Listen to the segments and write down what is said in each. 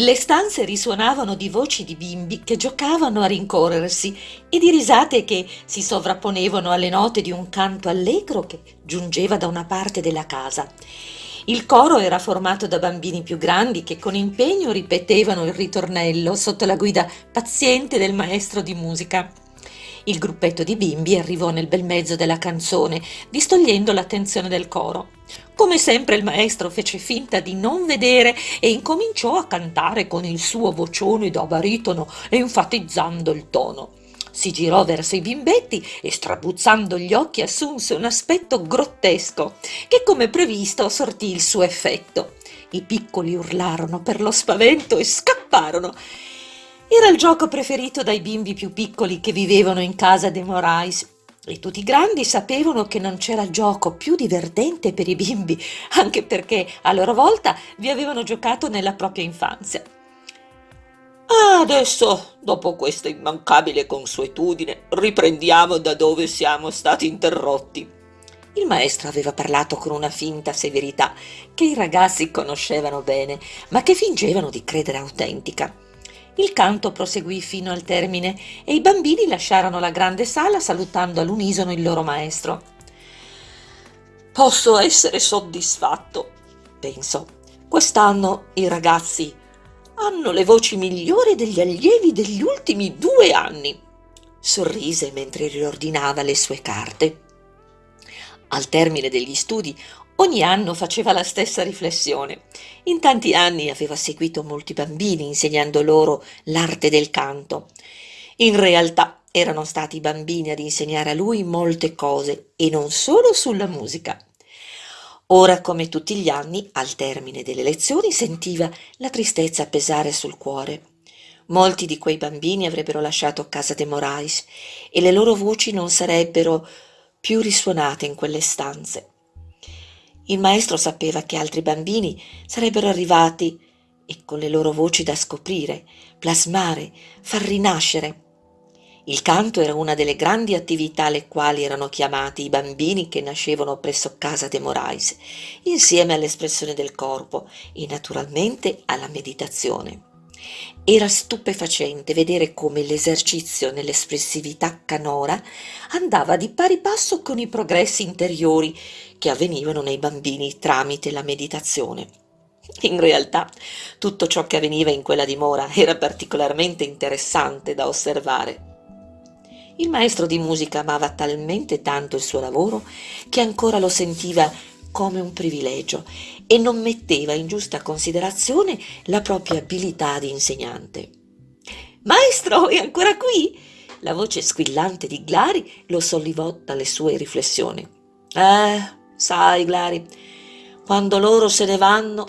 Le stanze risuonavano di voci di bimbi che giocavano a rincorrersi e di risate che si sovrapponevano alle note di un canto allegro che giungeva da una parte della casa. Il coro era formato da bambini più grandi che con impegno ripetevano il ritornello sotto la guida paziente del maestro di musica. Il gruppetto di bimbi arrivò nel bel mezzo della canzone, distogliendo l'attenzione del coro. Come sempre il maestro fece finta di non vedere e incominciò a cantare con il suo vocione da baritono, enfatizzando il tono. Si girò verso i bimbetti e strabuzzando gli occhi assunse un aspetto grottesco, che come previsto sortì il suo effetto. I piccoli urlarono per lo spavento e scapparono. Era il gioco preferito dai bimbi più piccoli che vivevano in casa dei Morais e tutti i grandi sapevano che non c'era gioco più divertente per i bimbi, anche perché a loro volta vi avevano giocato nella propria infanzia. Adesso, dopo questa immancabile consuetudine, riprendiamo da dove siamo stati interrotti. Il maestro aveva parlato con una finta severità che i ragazzi conoscevano bene, ma che fingevano di credere autentica. Il canto proseguì fino al termine e i bambini lasciarono la grande sala salutando all'unisono il loro maestro. Posso essere soddisfatto, pensò. Quest'anno i ragazzi hanno le voci migliori degli allievi degli ultimi due anni. Sorrise mentre riordinava le sue carte. Al termine degli studi Ogni anno faceva la stessa riflessione. In tanti anni aveva seguito molti bambini insegnando loro l'arte del canto. In realtà erano stati i bambini ad insegnare a lui molte cose e non solo sulla musica. Ora, come tutti gli anni, al termine delle lezioni sentiva la tristezza pesare sul cuore. Molti di quei bambini avrebbero lasciato casa de Morais e le loro voci non sarebbero più risuonate in quelle stanze. Il maestro sapeva che altri bambini sarebbero arrivati e con le loro voci da scoprire, plasmare, far rinascere. Il canto era una delle grandi attività alle quali erano chiamati i bambini che nascevano presso casa de Morais, insieme all'espressione del corpo e naturalmente alla meditazione. Era stupefacente vedere come l'esercizio nell'espressività canora andava di pari passo con i progressi interiori che avvenivano nei bambini tramite la meditazione. In realtà tutto ciò che avveniva in quella dimora era particolarmente interessante da osservare. Il maestro di musica amava talmente tanto il suo lavoro che ancora lo sentiva come un privilegio e non metteva in giusta considerazione la propria abilità di insegnante. Maestro, è ancora qui? La voce squillante di Glari lo sollevò dalle sue riflessioni. Eh, sai, Glari, quando loro se ne vanno,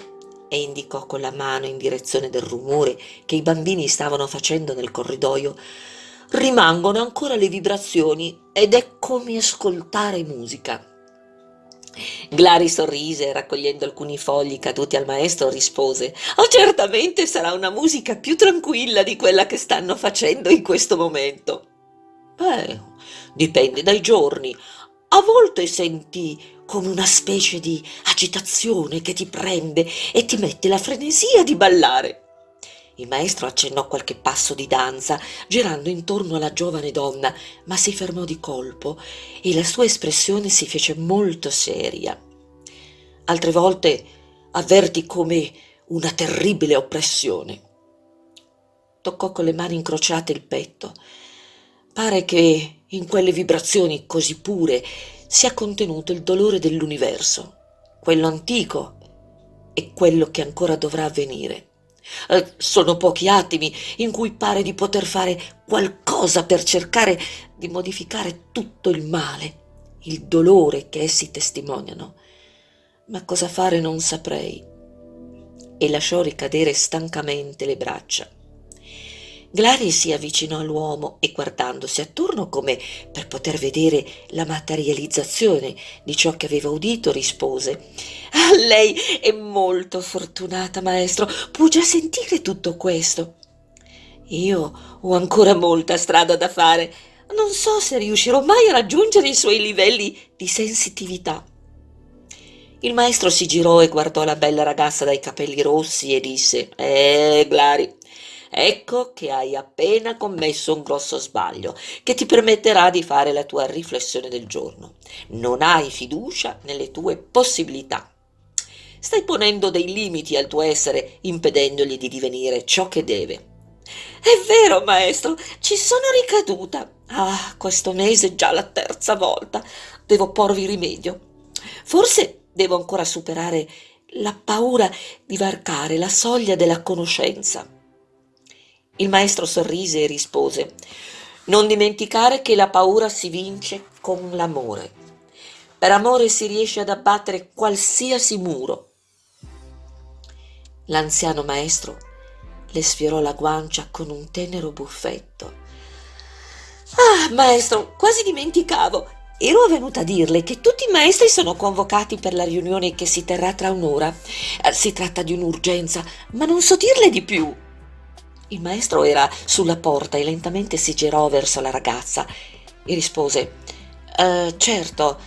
e indicò con la mano in direzione del rumore che i bambini stavano facendo nel corridoio, rimangono ancora le vibrazioni ed è come ascoltare musica. Glari sorrise raccogliendo alcuni fogli caduti al maestro rispose «Oh, certamente sarà una musica più tranquilla di quella che stanno facendo in questo momento». «Beh, dipende dai giorni. A volte senti come una specie di agitazione che ti prende e ti mette la frenesia di ballare». Il maestro accennò qualche passo di danza, girando intorno alla giovane donna, ma si fermò di colpo e la sua espressione si fece molto seria. Altre volte avverti come una terribile oppressione. Toccò con le mani incrociate il petto. Pare che in quelle vibrazioni così pure sia contenuto il dolore dell'universo, quello antico e quello che ancora dovrà avvenire. Eh, sono pochi attimi in cui pare di poter fare qualcosa per cercare di modificare tutto il male, il dolore che essi testimoniano. Ma cosa fare non saprei. E lasciò ricadere stancamente le braccia. Glari si avvicinò all'uomo e guardandosi attorno come per poter vedere la materializzazione di ciò che aveva udito, rispose ah, Lei è molto fortunata, maestro, può già sentire tutto questo. Io ho ancora molta strada da fare. Non so se riuscirò mai a raggiungere i suoi livelli di sensitività. Il maestro si girò e guardò la bella ragazza dai capelli rossi e disse Eh, Glari, ecco che hai appena commesso un grosso sbaglio che ti permetterà di fare la tua riflessione del giorno. Non hai fiducia nelle tue possibilità. Stai ponendo dei limiti al tuo essere, impedendogli di divenire ciò che deve. È vero, maestro, ci sono ricaduta. Ah, questo mese già la terza volta. Devo porvi rimedio. Forse Devo ancora superare la paura di varcare la soglia della conoscenza. Il maestro sorrise e rispose Non dimenticare che la paura si vince con l'amore. Per amore si riesce ad abbattere qualsiasi muro. L'anziano maestro le sfiorò la guancia con un tenero buffetto. Ah, maestro, quasi dimenticavo. Ero venuta a dirle che tutti i maestri sono convocati per la riunione che si terrà tra un'ora. Eh, si tratta di un'urgenza, ma non so dirle di più. Il maestro era sulla porta e lentamente si girò verso la ragazza e rispose eh, Certo,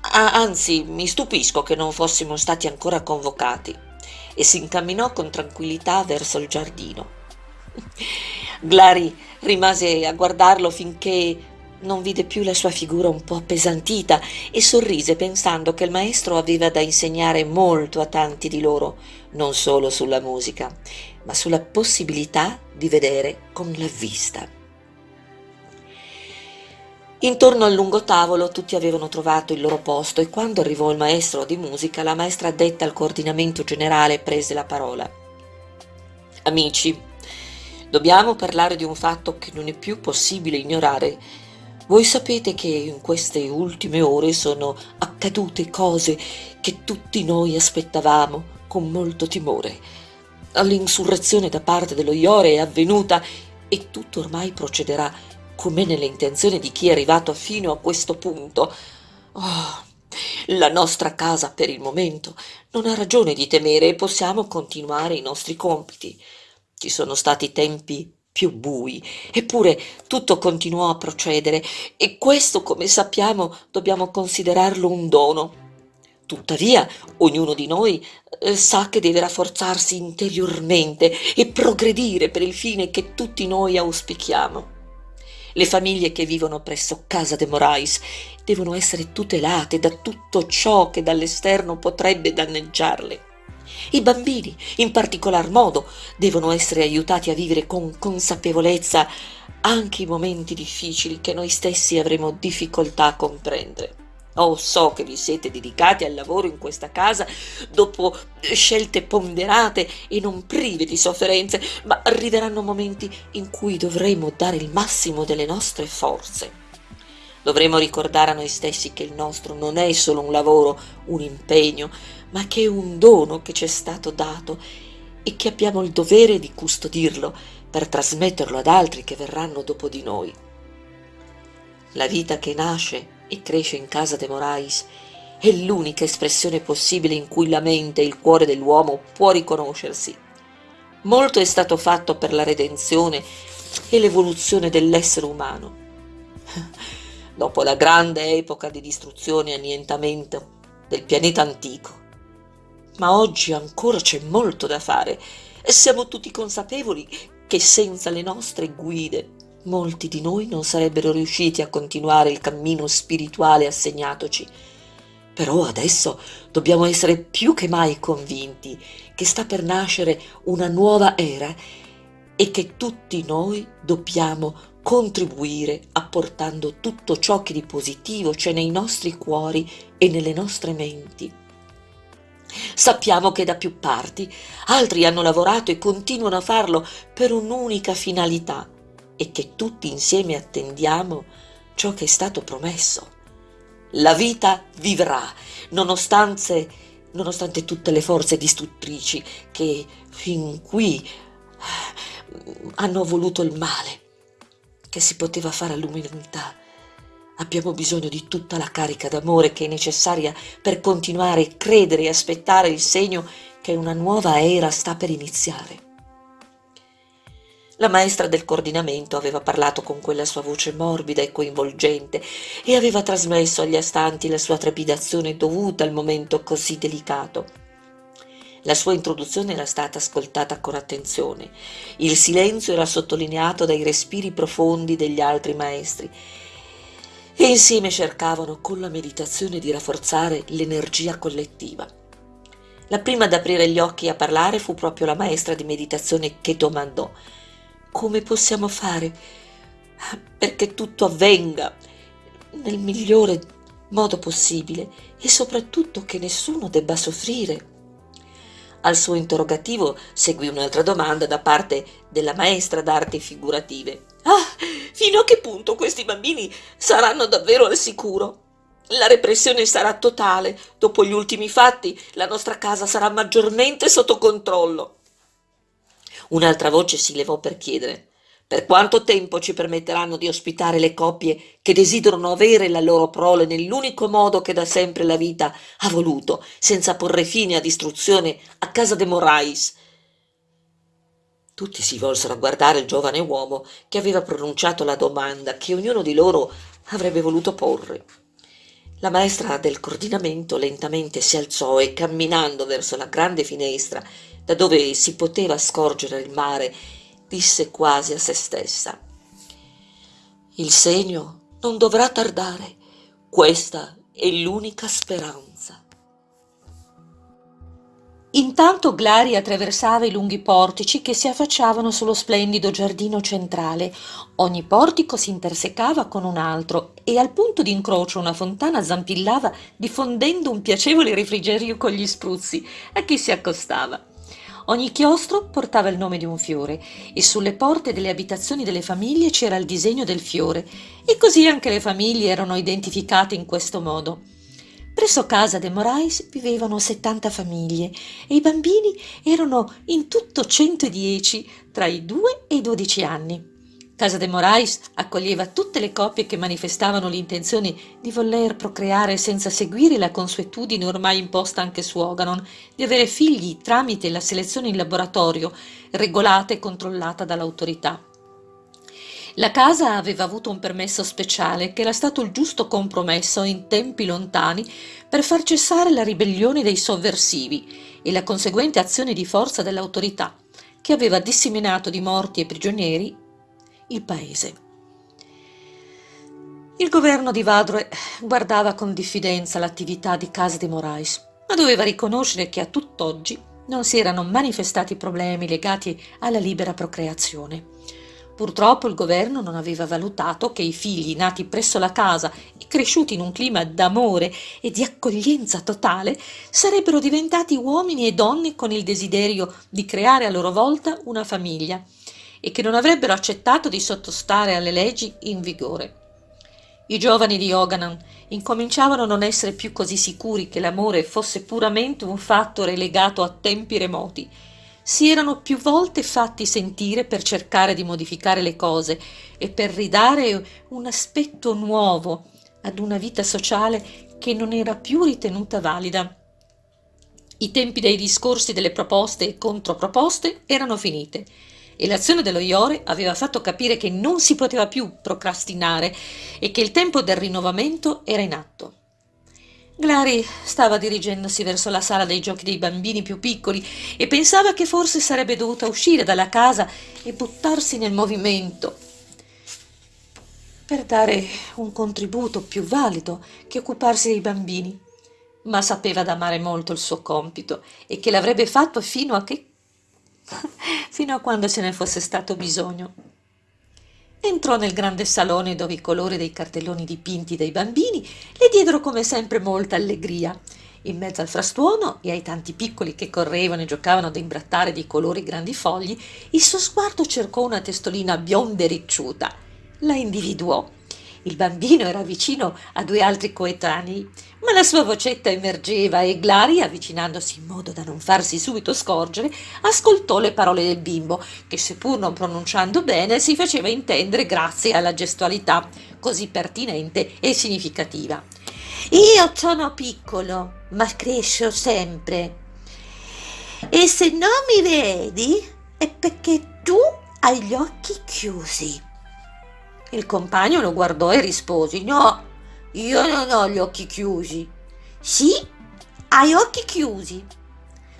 anzi mi stupisco che non fossimo stati ancora convocati. E si incamminò con tranquillità verso il giardino. Glari rimase a guardarlo finché non vide più la sua figura un po' appesantita e sorrise pensando che il maestro aveva da insegnare molto a tanti di loro, non solo sulla musica, ma sulla possibilità di vedere con la vista. Intorno al lungo tavolo tutti avevano trovato il loro posto e quando arrivò il maestro di musica, la maestra addetta al coordinamento generale prese la parola. Amici, dobbiamo parlare di un fatto che non è più possibile ignorare voi sapete che in queste ultime ore sono accadute cose che tutti noi aspettavamo con molto timore. L'insurrezione da parte dello Iore è avvenuta e tutto ormai procederà come nelle intenzioni di chi è arrivato fino a questo punto. Oh, la nostra casa per il momento non ha ragione di temere e possiamo continuare i nostri compiti. Ci sono stati tempi più bui eppure tutto continuò a procedere e questo come sappiamo dobbiamo considerarlo un dono tuttavia ognuno di noi eh, sa che deve rafforzarsi interiormente e progredire per il fine che tutti noi auspichiamo le famiglie che vivono presso casa de morais devono essere tutelate da tutto ciò che dall'esterno potrebbe danneggiarle i bambini, in particolar modo, devono essere aiutati a vivere con consapevolezza anche i momenti difficili che noi stessi avremo difficoltà a comprendere. Oh, so che vi siete dedicati al lavoro in questa casa dopo scelte ponderate e non prive di sofferenze, ma arriveranno momenti in cui dovremo dare il massimo delle nostre forze. Dovremo ricordare a noi stessi che il nostro non è solo un lavoro, un impegno, ma che è un dono che ci è stato dato e che abbiamo il dovere di custodirlo per trasmetterlo ad altri che verranno dopo di noi. La vita che nasce e cresce in casa de Morais è l'unica espressione possibile in cui la mente e il cuore dell'uomo può riconoscersi. Molto è stato fatto per la redenzione e l'evoluzione dell'essere umano dopo la grande epoca di distruzione e annientamento del pianeta antico. Ma oggi ancora c'è molto da fare e siamo tutti consapevoli che senza le nostre guide molti di noi non sarebbero riusciti a continuare il cammino spirituale assegnatoci. Però adesso dobbiamo essere più che mai convinti che sta per nascere una nuova era e che tutti noi dobbiamo contribuire apportando tutto ciò che di positivo c'è nei nostri cuori e nelle nostre menti. Sappiamo che da più parti altri hanno lavorato e continuano a farlo per un'unica finalità e che tutti insieme attendiamo ciò che è stato promesso. La vita vivrà, nonostante, nonostante tutte le forze distruttrici che fin qui hanno voluto il male che si poteva fare all'umanità. Abbiamo bisogno di tutta la carica d'amore che è necessaria per continuare a credere e aspettare il segno che una nuova era sta per iniziare. La maestra del coordinamento aveva parlato con quella sua voce morbida e coinvolgente e aveva trasmesso agli astanti la sua trepidazione dovuta al momento così delicato. La sua introduzione era stata ascoltata con attenzione. Il silenzio era sottolineato dai respiri profondi degli altri maestri e insieme cercavano con la meditazione di rafforzare l'energia collettiva. La prima ad aprire gli occhi e a parlare fu proprio la maestra di meditazione che domandò come possiamo fare perché tutto avvenga nel migliore modo possibile e soprattutto che nessuno debba soffrire. Al suo interrogativo seguì un'altra domanda da parte della maestra d'arti figurative. Ah, fino a che punto questi bambini saranno davvero al sicuro? La repressione sarà totale. Dopo gli ultimi fatti, la nostra casa sarà maggiormente sotto controllo. Un'altra voce si levò per chiedere per quanto tempo ci permetteranno di ospitare le coppie che desiderano avere la loro prole nell'unico modo che da sempre la vita ha voluto, senza porre fine a distruzione a casa de Morais? Tutti si volsero a guardare il giovane uomo che aveva pronunciato la domanda che ognuno di loro avrebbe voluto porre. La maestra del coordinamento lentamente si alzò e camminando verso la grande finestra da dove si poteva scorgere il mare, disse quasi a se stessa. Il segno non dovrà tardare, questa è l'unica speranza. Intanto Glari attraversava i lunghi portici che si affacciavano sullo splendido giardino centrale. Ogni portico si intersecava con un altro e al punto di incrocio una fontana zampillava diffondendo un piacevole refrigerio con gli spruzzi a chi si accostava. Ogni chiostro portava il nome di un fiore e sulle porte delle abitazioni delle famiglie c'era il disegno del fiore e così anche le famiglie erano identificate in questo modo. Presso casa de Morais vivevano 70 famiglie e i bambini erano in tutto 110 tra i 2 e i 12 anni. Casa de Morais accoglieva tutte le coppie che manifestavano l'intenzione di voler procreare senza seguire la consuetudine ormai imposta anche su Oganon, di avere figli tramite la selezione in laboratorio, regolata e controllata dall'autorità. La casa aveva avuto un permesso speciale che era stato il giusto compromesso in tempi lontani per far cessare la ribellione dei sovversivi e la conseguente azione di forza dell'autorità, che aveva disseminato di morti e prigionieri il paese. Il governo di Vadre guardava con diffidenza l'attività di Casa di Morais, ma doveva riconoscere che a tutt'oggi non si erano manifestati problemi legati alla libera procreazione. Purtroppo il governo non aveva valutato che i figli nati presso la casa e cresciuti in un clima d'amore e di accoglienza totale sarebbero diventati uomini e donne con il desiderio di creare a loro volta una famiglia e che non avrebbero accettato di sottostare alle leggi in vigore. I giovani di Oganan incominciavano a non essere più così sicuri che l'amore fosse puramente un fatto relegato a tempi remoti. Si erano più volte fatti sentire per cercare di modificare le cose e per ridare un aspetto nuovo ad una vita sociale che non era più ritenuta valida. I tempi dei discorsi delle proposte e controproposte erano finite e l'azione dello Iore aveva fatto capire che non si poteva più procrastinare e che il tempo del rinnovamento era in atto. Glari stava dirigendosi verso la sala dei giochi dei bambini più piccoli e pensava che forse sarebbe dovuta uscire dalla casa e buttarsi nel movimento per dare un contributo più valido che occuparsi dei bambini, ma sapeva d'amare molto il suo compito e che l'avrebbe fatto fino a che fino a quando ce ne fosse stato bisogno. Entrò nel grande salone dove i colori dei cartelloni dipinti dai bambini le diedero come sempre molta allegria. In mezzo al frastuono e ai tanti piccoli che correvano e giocavano ad imbrattare di colori grandi fogli, il suo sguardo cercò una testolina bionda e ricciuta. La individuò il bambino era vicino a due altri coetanei, ma la sua vocetta emergeva e Glari, avvicinandosi in modo da non farsi subito scorgere, ascoltò le parole del bimbo, che seppur non pronunciando bene si faceva intendere grazie alla gestualità così pertinente e significativa. Io sono piccolo, ma cresco sempre. E se non mi vedi è perché tu ha gli occhi chiusi. Il compagno lo guardò e rispose: No, io non ho gli occhi chiusi. Sì, hai occhi chiusi.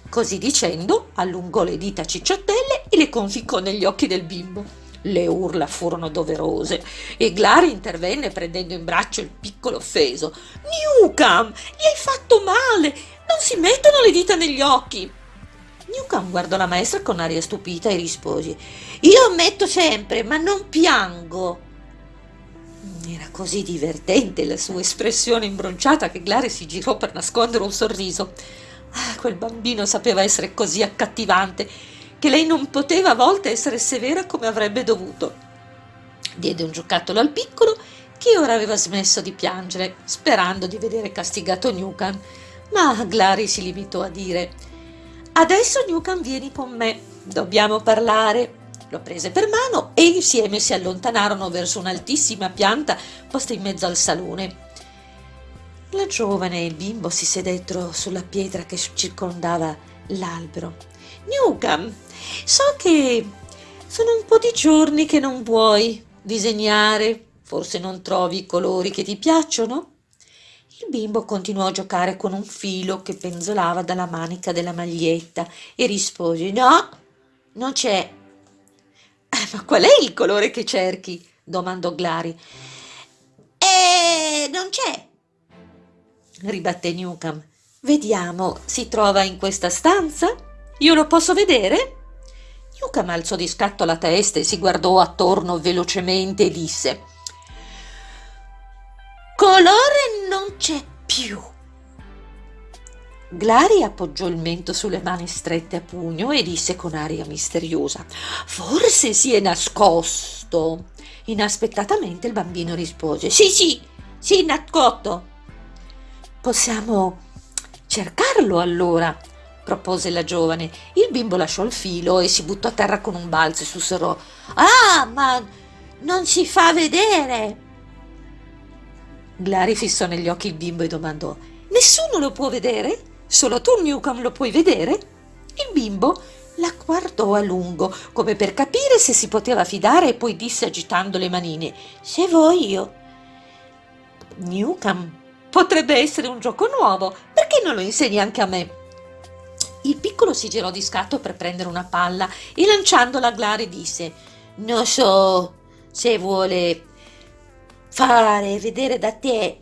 Così dicendo, allungò le dita cicciottelle e le conficcò negli occhi del bimbo. Le urla furono doverose e Glari intervenne prendendo in braccio il piccolo offeso. Newcam, gli hai fatto male! Non si mettono le dita negli occhi! Newcam guardò la maestra con aria stupita e rispose: Io metto sempre, ma non piango. Era così divertente la sua espressione imbronciata che Glari si girò per nascondere un sorriso. Ah, quel bambino sapeva essere così accattivante che lei non poteva a volte essere severa come avrebbe dovuto. Diede un giocattolo al piccolo che ora aveva smesso di piangere, sperando di vedere castigato Newcomb, ma Glari si limitò a dire Adesso Newcomb vieni con me, dobbiamo parlare. Lo prese per mano e insieme si allontanarono verso un'altissima pianta posta in mezzo al salone. La giovane e il bimbo si sedettero sulla pietra che circondava l'albero. Newcomb, So che sono un po' di giorni che non vuoi disegnare, forse non trovi i colori che ti piacciono? Il bimbo continuò a giocare con un filo che penzolava dalla manica della maglietta e rispose No, non c'è. Eh, ma qual è il colore che cerchi? domandò Glari. Eh, non c'è, ribatté Newcomb. Vediamo, si trova in questa stanza? Io lo posso vedere? Luca alzò di scatto la testa e si guardò attorno velocemente e disse Colore non c'è più. Glari appoggiò il mento sulle mani strette a pugno e disse con aria misteriosa Forse si è nascosto. Inaspettatamente il bambino rispose Sì, sì, si è nascosto. Possiamo cercarlo allora, propose la giovane. Il bimbo lasciò il filo e si buttò a terra con un balzo e sussurrò Ah, ma non si fa vedere. Glari fissò negli occhi il bimbo e domandò Nessuno lo può vedere? Solo tu, Newcomb, lo puoi vedere? Il bimbo la guardò a lungo, come per capire se si poteva fidare, e poi disse agitando le manine Se voglio. Newcomb, potrebbe essere un gioco nuovo, perché non lo insegni anche a me? Il piccolo si girò di scatto per prendere una palla e lanciandola a Glari disse Non so se vuole fare vedere da te.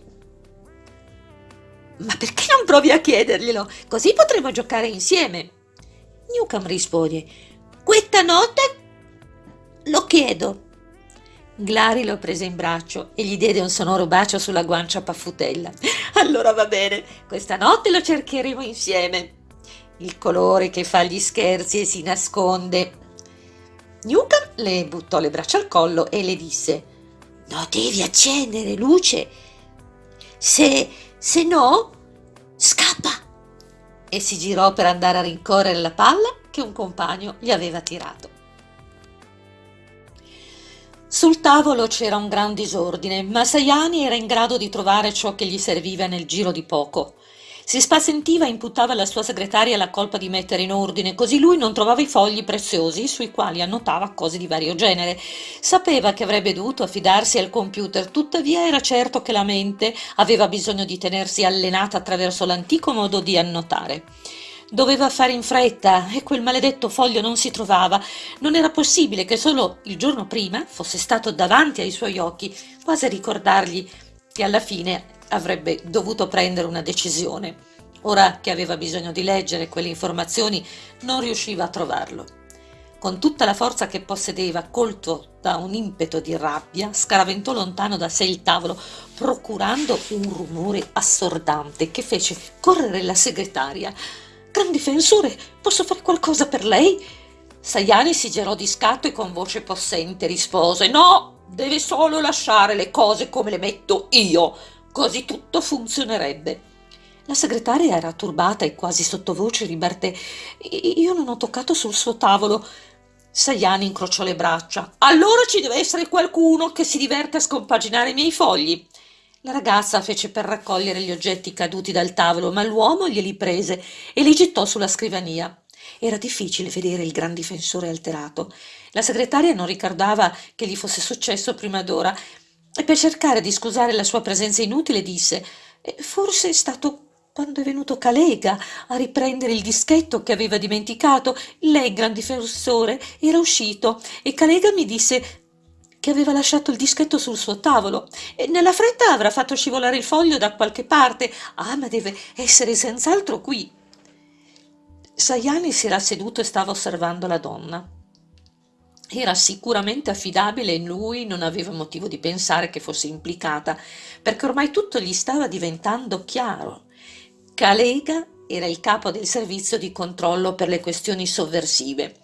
Ma perché non provi a chiederglielo? Così potremo giocare insieme. Newcomb rispose Questa notte lo chiedo. Glari lo prese in braccio e gli diede un sonoro bacio sulla guancia paffutella. Allora va bene, questa notte lo cercheremo insieme il colore che fa gli scherzi e si nasconde. Newcomb le buttò le braccia al collo e le disse No, devi accendere luce. Se, se no, scappa. E si girò per andare a rincorrere la palla che un compagno gli aveva tirato. Sul tavolo c'era un gran disordine, ma Sayani era in grado di trovare ciò che gli serviva nel giro di poco. Si spasentiva e imputava alla sua segretaria la colpa di mettere in ordine, così lui non trovava i fogli preziosi sui quali annotava cose di vario genere. Sapeva che avrebbe dovuto affidarsi al computer, tuttavia era certo che la mente aveva bisogno di tenersi allenata attraverso l'antico modo di annotare. Doveva fare in fretta e quel maledetto foglio non si trovava. Non era possibile che solo il giorno prima fosse stato davanti ai suoi occhi, quasi a ricordargli che alla fine avrebbe dovuto prendere una decisione. Ora che aveva bisogno di leggere quelle informazioni, non riusciva a trovarlo. Con tutta la forza che possedeva, colto da un impeto di rabbia, scaraventò lontano da sé il tavolo, procurando un rumore assordante che fece correre la segretaria. Gran difensore, posso fare qualcosa per lei? Sayani si girò di scatto e con voce possente rispose: No, deve solo lasciare le cose come le metto io. Così tutto funzionerebbe. La segretaria era turbata e quasi sottovoce ribatté Io non ho toccato sul suo tavolo. Sayani incrociò le braccia. Allora ci deve essere qualcuno che si diverte a scompaginare i miei fogli. La ragazza fece per raccogliere gli oggetti caduti dal tavolo, ma l'uomo glieli prese e li gettò sulla scrivania. Era difficile vedere il gran difensore alterato. La segretaria non ricordava che gli fosse successo prima d'ora e per cercare di scusare la sua presenza inutile disse eh, forse è stato quando è venuto Calega a riprendere il dischetto che aveva dimenticato. Lei, gran difensore, era uscito e Calega mi disse che aveva lasciato il dischetto sul suo tavolo e nella fretta avrà fatto scivolare il foglio da qualche parte. Ah, ma deve essere senz'altro qui. Sajani si era seduto e stava osservando la donna. Era sicuramente affidabile e lui non aveva motivo di pensare che fosse implicata, perché ormai tutto gli stava diventando chiaro. Calega era il capo del servizio di controllo per le questioni sovversive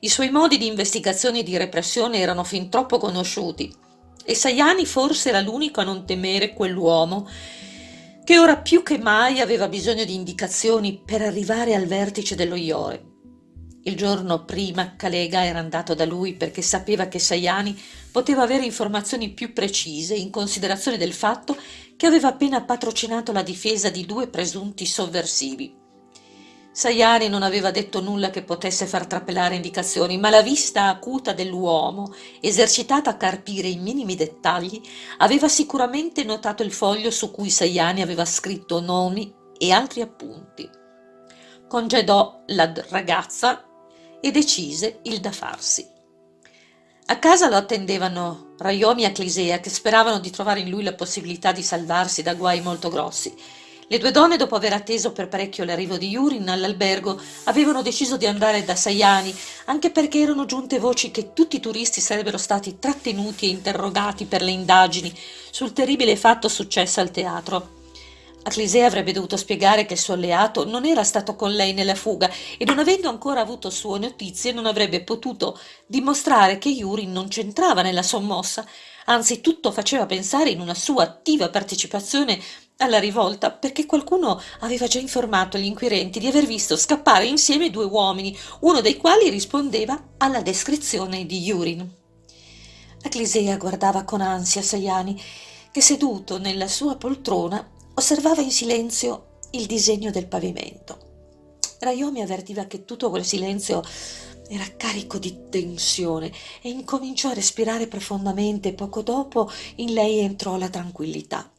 i suoi modi di investigazione e di repressione erano fin troppo conosciuti e Sajani forse era l'unico a non temere quell'uomo che ora più che mai aveva bisogno di indicazioni per arrivare al vertice dello Iore. Il giorno prima Calega era andato da lui perché sapeva che Sajani poteva avere informazioni più precise in considerazione del fatto che aveva appena patrocinato la difesa di due presunti sovversivi Sajani non aveva detto nulla che potesse far trapelare indicazioni, ma la vista acuta dell'uomo, esercitata a carpire i minimi dettagli, aveva sicuramente notato il foglio su cui Sajani aveva scritto nomi e altri appunti. Congedò la ragazza e decise il da farsi. A casa lo attendevano Raiomi e Clisea che speravano di trovare in lui la possibilità di salvarsi da guai molto grossi le due donne, dopo aver atteso per parecchio l'arrivo di Yurin all'albergo, avevano deciso di andare da Sayani, anche perché erano giunte voci che tutti i turisti sarebbero stati trattenuti e interrogati per le indagini sul terribile fatto successo al teatro. Aclisea avrebbe dovuto spiegare che il suo alleato non era stato con lei nella fuga e non avendo ancora avuto sue notizie non avrebbe potuto dimostrare che Yurin non c'entrava nella sommossa, anzi tutto faceva pensare in una sua attiva partecipazione alla rivolta perché qualcuno aveva già informato gli inquirenti di aver visto scappare insieme due uomini, uno dei quali rispondeva alla descrizione di Yurin. Aclisea guardava con ansia Sayani, che seduto nella sua poltrona osservava in silenzio il disegno del pavimento. Rayomi avvertiva che tutto quel silenzio era carico di tensione e incominciò a respirare profondamente. Poco dopo in lei entrò la tranquillità.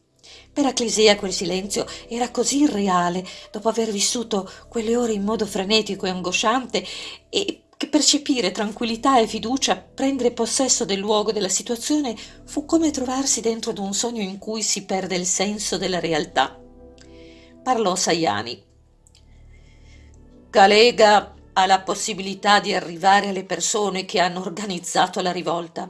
Per Aclisea quel silenzio era così irreale, dopo aver vissuto quelle ore in modo frenetico e angosciante, e che percepire tranquillità e fiducia, prendere possesso del luogo della situazione, fu come trovarsi dentro ad un sogno in cui si perde il senso della realtà. Parlò Sayani. Calega ha la possibilità di arrivare alle persone che hanno organizzato la rivolta.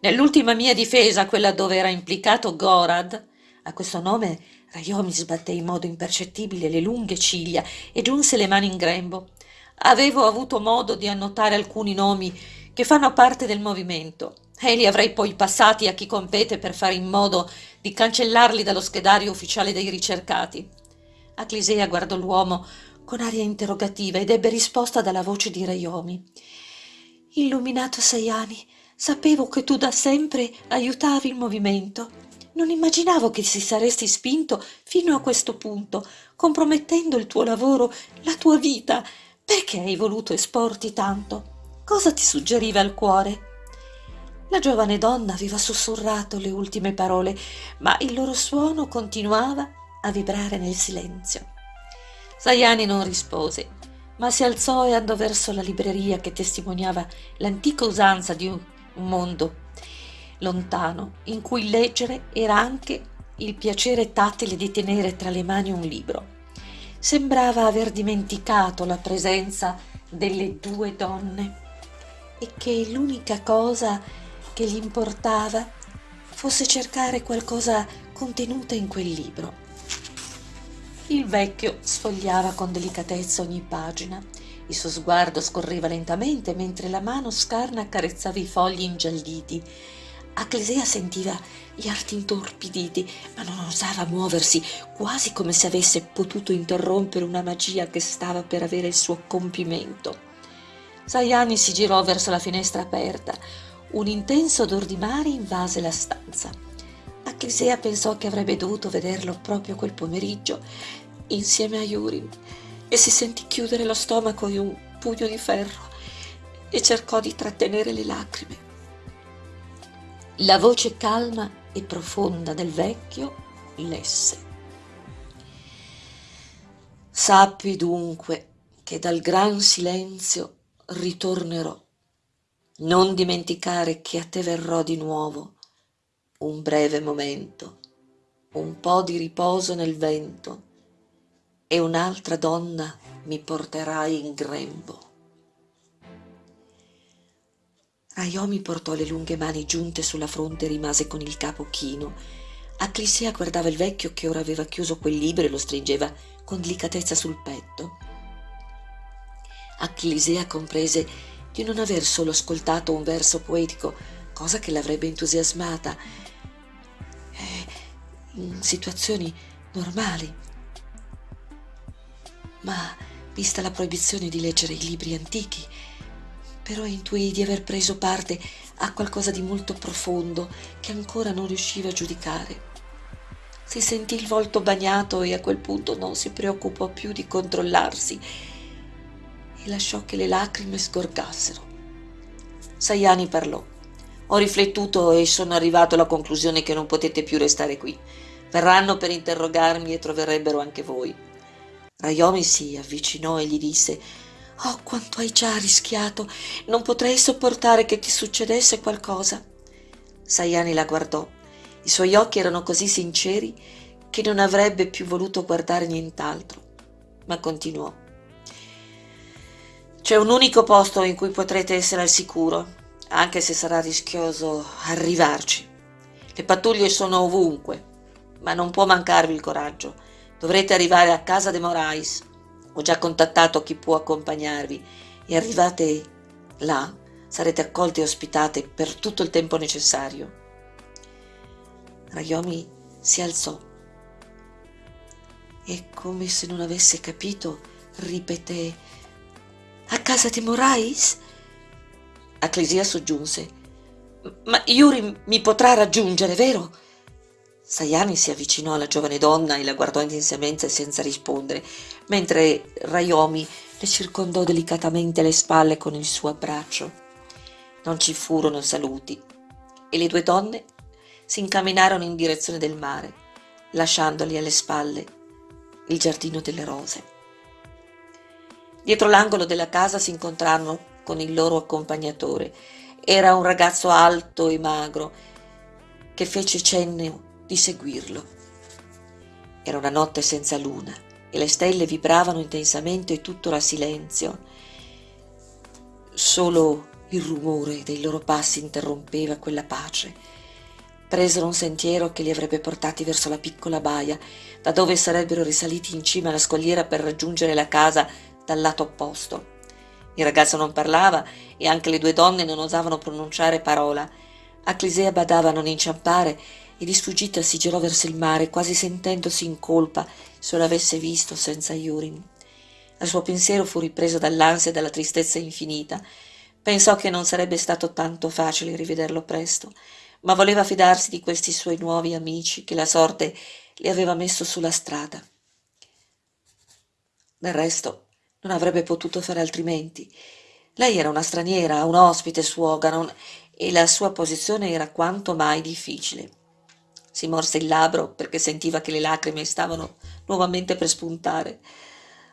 Nell'ultima mia difesa, quella dove era implicato Gorad, a questo nome Rayomi sbatté in modo impercettibile le lunghe ciglia e giunse le mani in grembo. Avevo avuto modo di annotare alcuni nomi che fanno parte del movimento e li avrei poi passati a chi compete per fare in modo di cancellarli dallo schedario ufficiale dei ricercati. Aclisea guardò l'uomo con aria interrogativa ed ebbe risposta dalla voce di Rayomi. Illuminato Sayani, sapevo che tu da sempre aiutavi il movimento non immaginavo che si saresti spinto fino a questo punto, compromettendo il tuo lavoro, la tua vita. Perché hai voluto esporti tanto? Cosa ti suggeriva il cuore? La giovane donna aveva sussurrato le ultime parole, ma il loro suono continuava a vibrare nel silenzio. Sayani non rispose, ma si alzò e andò verso la libreria che testimoniava l'antica usanza di un mondo lontano, in cui leggere era anche il piacere tattile di tenere tra le mani un libro. Sembrava aver dimenticato la presenza delle due donne e che l'unica cosa che gli importava fosse cercare qualcosa contenuta in quel libro. Il vecchio sfogliava con delicatezza ogni pagina. Il suo sguardo scorreva lentamente mentre la mano scarna accarezzava i fogli ingialliti Aclesea sentiva gli arti intorpiditi, ma non osava muoversi, quasi come se avesse potuto interrompere una magia che stava per avere il suo compimento. Sayani si girò verso la finestra aperta. Un intenso odor di mare invase la stanza. Aclesea pensò che avrebbe dovuto vederlo proprio quel pomeriggio, insieme a Yuri, e si sentì chiudere lo stomaco in un pugno di ferro e cercò di trattenere le lacrime. La voce calma e profonda del vecchio lesse. Sappi dunque che dal gran silenzio ritornerò. Non dimenticare che a te verrò di nuovo un breve momento, un po' di riposo nel vento e un'altra donna mi porterai in grembo. Raiomi portò le lunghe mani giunte sulla fronte e rimase con il capo chino. Acclisea guardava il vecchio che ora aveva chiuso quel libro e lo stringeva con delicatezza sul petto. Acclisea comprese di non aver solo ascoltato un verso poetico, cosa che l'avrebbe entusiasmata, eh, in situazioni normali. Ma, vista la proibizione di leggere i libri antichi, però intuì di aver preso parte a qualcosa di molto profondo che ancora non riusciva a giudicare. Si sentì il volto bagnato e a quel punto non si preoccupò più di controllarsi e lasciò che le lacrime sgorgassero. Saiani parlò. Ho riflettuto e sono arrivato alla conclusione che non potete più restare qui. Verranno per interrogarmi e troverebbero anche voi. Rayomi si avvicinò e gli disse Oh, quanto hai già rischiato! Non potrei sopportare che ti succedesse qualcosa. Sayani la guardò. I suoi occhi erano così sinceri che non avrebbe più voluto guardare nient'altro, ma continuò. C'è un unico posto in cui potrete essere al sicuro, anche se sarà rischioso arrivarci. Le pattuglie sono ovunque, ma non può mancarvi il coraggio. Dovrete arrivare a casa de Morais ho già contattato chi può accompagnarvi e arrivate là sarete accolti e ospitate per tutto il tempo necessario. Rayomi si alzò e come se non avesse capito ripeté a casa di Morais? Acclesia soggiunse ma Yuri mi potrà raggiungere, vero? Sayani si avvicinò alla giovane donna e la guardò intensamente senza rispondere, mentre Rayomi le circondò delicatamente le spalle con il suo abbraccio. Non ci furono saluti e le due donne si incamminarono in direzione del mare, lasciandoli alle spalle il giardino delle rose. Dietro l'angolo della casa si incontrarono con il loro accompagnatore. Era un ragazzo alto e magro che fece cenno di seguirlo. Era una notte senza luna e le stelle vibravano intensamente e tutto era silenzio. Solo il rumore dei loro passi interrompeva quella pace. Presero un sentiero che li avrebbe portati verso la piccola baia, da dove sarebbero risaliti in cima alla scogliera per raggiungere la casa dal lato opposto. Il ragazzo non parlava e anche le due donne non osavano pronunciare parola. A Clisea badava a non inciampare e di sfuggita si girò verso il mare, quasi sentendosi in colpa se lo avesse visto senza Yurin. Il suo pensiero fu ripreso dall'ansia e dalla tristezza infinita. Pensò che non sarebbe stato tanto facile rivederlo presto, ma voleva fidarsi di questi suoi nuovi amici che la sorte le aveva messo sulla strada. Del resto non avrebbe potuto fare altrimenti. Lei era una straniera, un ospite su Oganon, e la sua posizione era quanto mai difficile. Si morse il labbro perché sentiva che le lacrime stavano nuovamente per spuntare.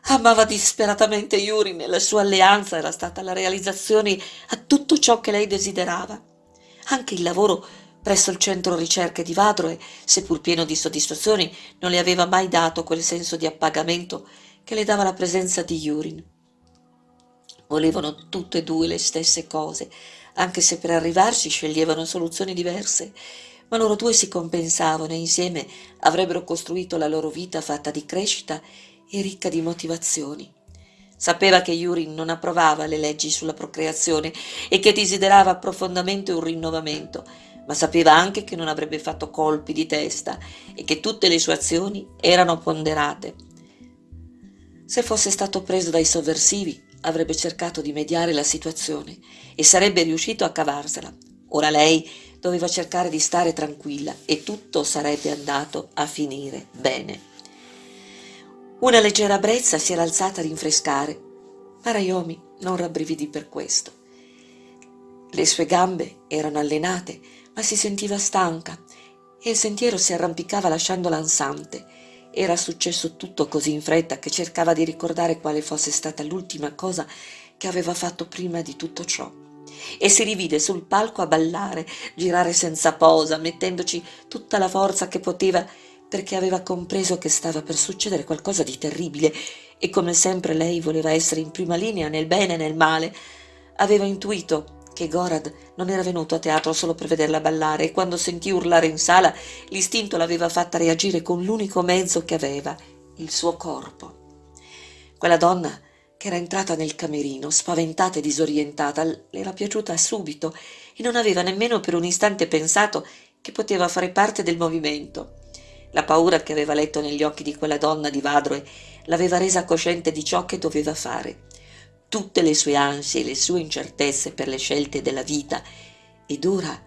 Amava disperatamente Yuri e la sua alleanza era stata la realizzazione a tutto ciò che lei desiderava. Anche il lavoro presso il centro ricerche di Vadroe, seppur pieno di soddisfazioni, non le aveva mai dato quel senso di appagamento che le dava la presenza di Yurin. Volevano tutte e due le stesse cose, anche se per arrivarci sceglievano soluzioni diverse ma loro due si compensavano e insieme avrebbero costruito la loro vita fatta di crescita e ricca di motivazioni. Sapeva che Yuri non approvava le leggi sulla procreazione e che desiderava profondamente un rinnovamento, ma sapeva anche che non avrebbe fatto colpi di testa e che tutte le sue azioni erano ponderate. Se fosse stato preso dai sovversivi, avrebbe cercato di mediare la situazione e sarebbe riuscito a cavarsela. Ora lei doveva cercare di stare tranquilla e tutto sarebbe andato a finire bene. Una leggera brezza si era alzata a rinfrescare, ma Rayomi non rabbrividì per questo. Le sue gambe erano allenate, ma si sentiva stanca e il sentiero si arrampicava lasciandola ansante. Era successo tutto così in fretta che cercava di ricordare quale fosse stata l'ultima cosa che aveva fatto prima di tutto ciò. E si rivide sul palco a ballare, girare senza posa, mettendoci tutta la forza che poteva perché aveva compreso che stava per succedere qualcosa di terribile e come sempre lei voleva essere in prima linea nel bene e nel male. Aveva intuito che Gorad non era venuto a teatro solo per vederla ballare e quando sentì urlare in sala l'istinto l'aveva fatta reagire con l'unico mezzo che aveva, il suo corpo. Quella donna che era entrata nel camerino, spaventata e disorientata, le era piaciuta subito e non aveva nemmeno per un istante pensato che poteva fare parte del movimento. La paura che aveva letto negli occhi di quella donna di Vadroe l'aveva resa cosciente di ciò che doveva fare tutte le sue ansie e le sue incertezze per le scelte della vita ed ora,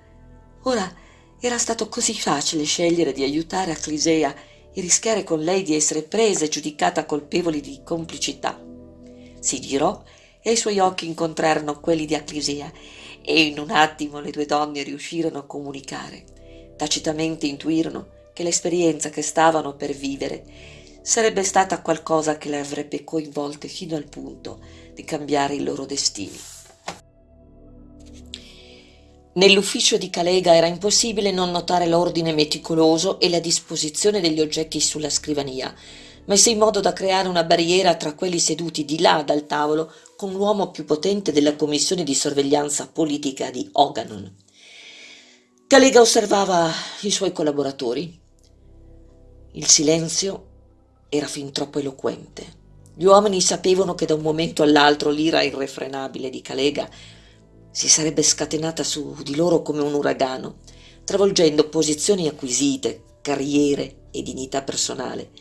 ora era stato così facile scegliere di aiutare Aclisea e rischiare con lei di essere presa e giudicata colpevoli di complicità. Si girò e i suoi occhi incontrarono quelli di Aclisea e in un attimo le due donne riuscirono a comunicare. Tacitamente intuirono che l'esperienza che stavano per vivere sarebbe stata qualcosa che le avrebbe coinvolte fino al punto di cambiare i loro destini. Nell'ufficio di Calega era impossibile non notare l'ordine meticoloso e la disposizione degli oggetti sulla scrivania, messa in modo da creare una barriera tra quelli seduti di là dal tavolo con l'uomo più potente della commissione di sorveglianza politica di Oganon. Calega osservava i suoi collaboratori. Il silenzio era fin troppo eloquente. Gli uomini sapevano che da un momento all'altro l'ira irrefrenabile di Calega si sarebbe scatenata su di loro come un uragano, travolgendo posizioni acquisite, carriere e dignità personale.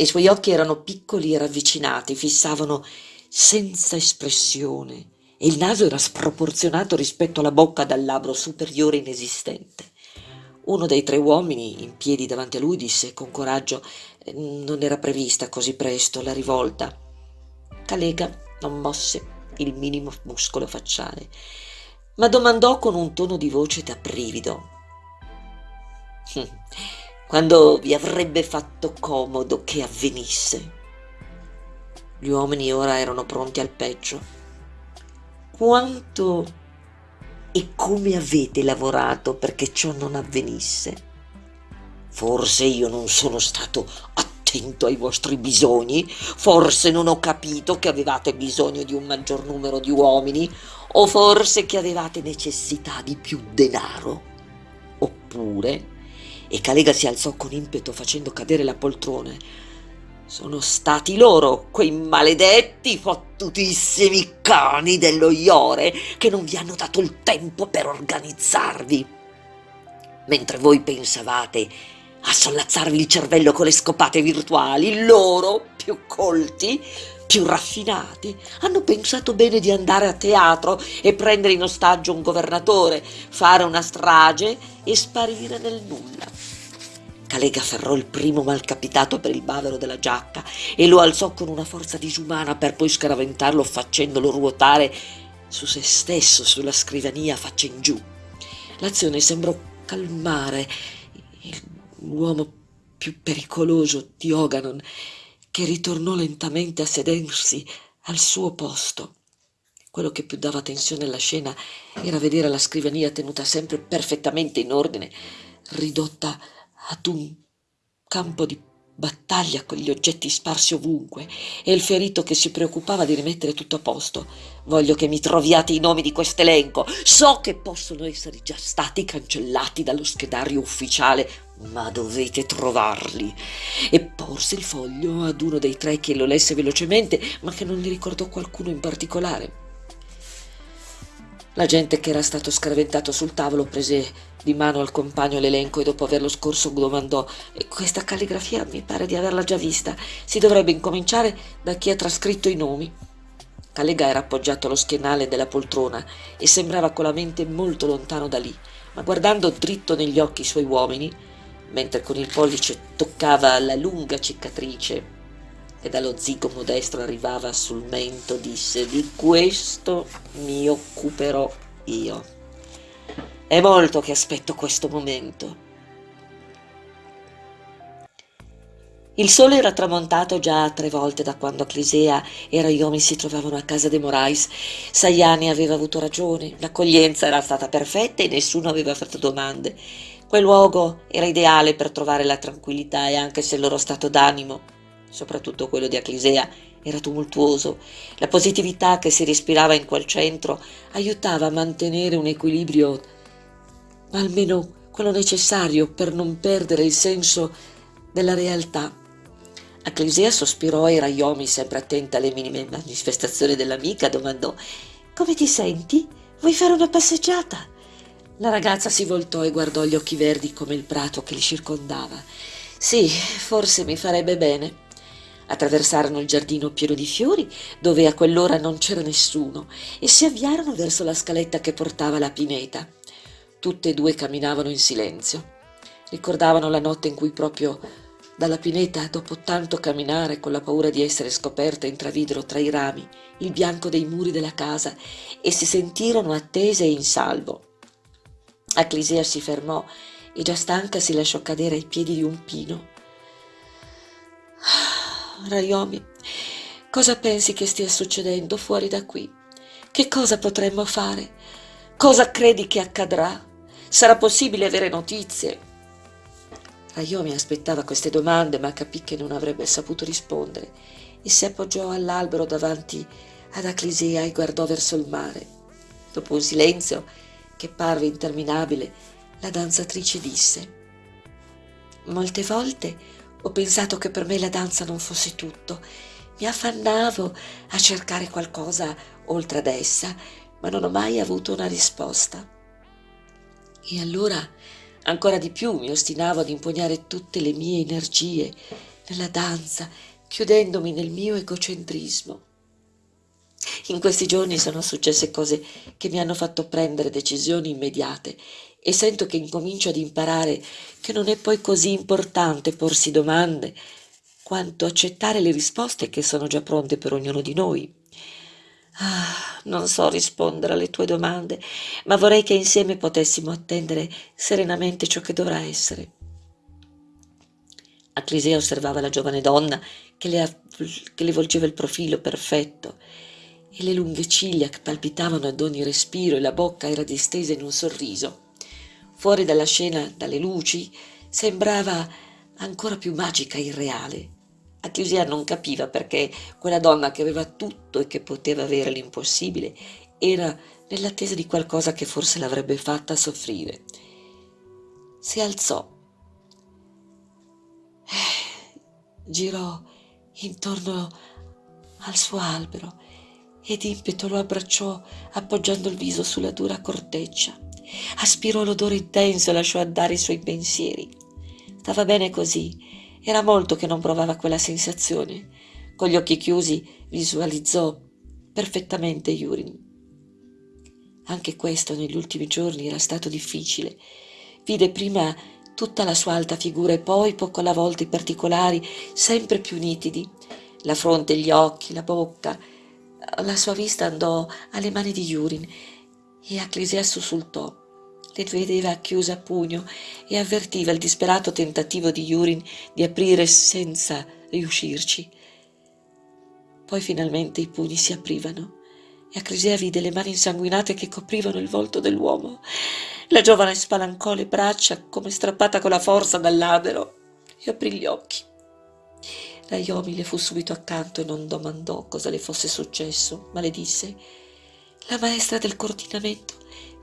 I suoi occhi erano piccoli e ravvicinati, fissavano senza espressione e il naso era sproporzionato rispetto alla bocca dal labbro superiore inesistente. Uno dei tre uomini, in piedi davanti a lui, disse con coraggio non era prevista così presto la rivolta. Calega non mosse il minimo muscolo facciale, ma domandò con un tono di voce da brivido. Quando vi avrebbe fatto comodo che avvenisse? Gli uomini ora erano pronti al peggio. Quanto e come avete lavorato perché ciò non avvenisse? Forse io non sono stato attento ai vostri bisogni, forse non ho capito che avevate bisogno di un maggior numero di uomini, o forse che avevate necessità di più denaro. Oppure, e Calega si alzò con impeto facendo cadere la poltrona, sono stati loro, quei maledetti fottutissimi cani dello Iore, che non vi hanno dato il tempo per organizzarvi. Mentre voi pensavate a sollazzarvi il cervello con le scopate virtuali, loro, più colti, più raffinati, hanno pensato bene di andare a teatro e prendere in ostaggio un governatore, fare una strage e sparire nel nulla. Calega afferrò il primo malcapitato per il bavero della giacca e lo alzò con una forza disumana per poi scaraventarlo facendolo ruotare su se stesso sulla scrivania faccia in giù. L'azione sembrò calmare l'uomo più pericoloso di Oganon, che ritornò lentamente a sedersi al suo posto. Quello che più dava tensione alla scena era vedere la scrivania tenuta sempre perfettamente in ordine, ridotta ad un campo di battaglia con gli oggetti sparsi ovunque e il ferito che si preoccupava di rimettere tutto a posto. Voglio che mi troviate i nomi di quest'elenco. So che possono essere già stati cancellati dallo schedario ufficiale, ma dovete trovarli. E porse il foglio ad uno dei tre che lo lesse velocemente, ma che non gli ricordò qualcuno in particolare. La gente che era stato scraventato sul tavolo prese di mano al compagno l'elenco e dopo averlo scorso domandò questa calligrafia mi pare di averla già vista si dovrebbe incominciare da chi ha trascritto i nomi Calega era appoggiato allo schienale della poltrona e sembrava con la mente molto lontano da lì ma guardando dritto negli occhi i suoi uomini mentre con il pollice toccava la lunga cicatrice che dallo zigomo destro arrivava sul mento disse di questo mi occuperò io. È molto che aspetto questo momento. Il sole era tramontato già tre volte da quando Clisea e Raiomi si trovavano a casa dei Morais. Saiani aveva avuto ragione, l'accoglienza era stata perfetta e nessuno aveva fatto domande. Quel luogo era ideale per trovare la tranquillità e anche se il loro stato d'animo, soprattutto quello di Aclisea, era tumultuoso, la positività che si respirava in quel centro aiutava a mantenere un equilibrio, almeno quello necessario per non perdere il senso della realtà. Acclesia sospirò e Raiomi, sempre attenta alle minime manifestazioni dell'amica, domandò «Come ti senti? Vuoi fare una passeggiata?» La ragazza si voltò e guardò gli occhi verdi come il prato che li circondava. «Sì, forse mi farebbe bene». Attraversarono il giardino pieno di fiori, dove a quell'ora non c'era nessuno, e si avviarono verso la scaletta che portava alla pineta. Tutte e due camminavano in silenzio. Ricordavano la notte in cui proprio dalla pineta, dopo tanto camminare con la paura di essere scoperte, intravidero tra i rami il bianco dei muri della casa e si sentirono attese e in salvo. Acclisea si fermò e già stanca si lasciò cadere ai piedi di un pino. Ah, Rayomi, cosa pensi che stia succedendo fuori da qui? Che cosa potremmo fare? Cosa credi che accadrà? Sarà possibile avere notizie? Rayomi aspettava queste domande, ma capì che non avrebbe saputo rispondere e si appoggiò all'albero davanti ad Aclisea e guardò verso il mare. Dopo un silenzio che parve interminabile, la danzatrice disse Molte volte ho pensato che per me la danza non fosse tutto. Mi affannavo a cercare qualcosa oltre ad essa, ma non ho mai avuto una risposta. E allora Ancora di più mi ostinavo ad impugnare tutte le mie energie nella danza, chiudendomi nel mio egocentrismo. In questi giorni sono successe cose che mi hanno fatto prendere decisioni immediate e sento che incomincio ad imparare che non è poi così importante porsi domande quanto accettare le risposte che sono già pronte per ognuno di noi. Ah, non so rispondere alle tue domande, ma vorrei che insieme potessimo attendere serenamente ciò che dovrà essere. Aclisea osservava la giovane donna che le, che le volgeva il profilo perfetto e le lunghe ciglia che palpitavano ad ogni respiro e la bocca era distesa in un sorriso. Fuori dalla scena, dalle luci, sembrava ancora più magica e irreale. Atlusia non capiva perché quella donna che aveva tutto e che poteva avere l'impossibile era nell'attesa di qualcosa che forse l'avrebbe fatta soffrire. Si alzò, eh, girò intorno al suo albero e d'impeto lo abbracciò appoggiando il viso sulla dura corteccia. Aspirò l'odore intenso e lasciò andare i suoi pensieri. Stava bene così era molto che non provava quella sensazione. Con gli occhi chiusi visualizzò perfettamente Yurin. Anche questo negli ultimi giorni era stato difficile. Vide prima tutta la sua alta figura e poi poco alla volta i particolari sempre più nitidi. La fronte, gli occhi, la bocca. La sua vista andò alle mani di Yurin e Acclesia sussultò le vedeva chiuse a pugno e avvertiva il disperato tentativo di Yurin di aprire senza riuscirci. Poi finalmente i pugni si aprivano e Acrisea vide le mani insanguinate che coprivano il volto dell'uomo. La giovane spalancò le braccia come strappata con la forza dall'albero e aprì gli occhi. Raiomi le fu subito accanto e non domandò cosa le fosse successo, ma le disse «La maestra del coordinamento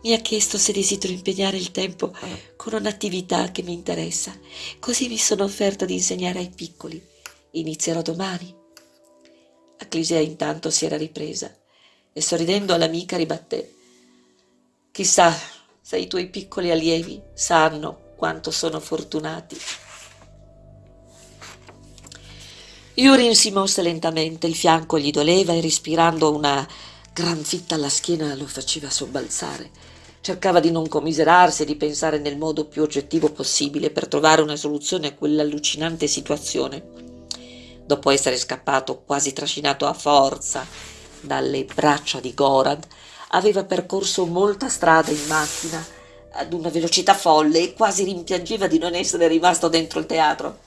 mi ha chiesto se desidero impegnare il tempo con un'attività che mi interessa. Così mi sono offerta di insegnare ai piccoli. Inizierò domani. Acclisea intanto si era ripresa e sorridendo all'amica ribatté. Chissà se i tuoi piccoli allievi sanno quanto sono fortunati. Yurin si mosse lentamente, il fianco gli doleva e respirando una gran fitta alla schiena lo faceva sobbalzare. Cercava di non commiserarsi e di pensare nel modo più oggettivo possibile per trovare una soluzione a quell'allucinante situazione. dopo essere scappato quasi trascinato a forza dalle braccia di Gorad, aveva percorso molta strada in macchina ad una velocità folle e quasi rimpiangeva di non essere rimasto dentro il teatro.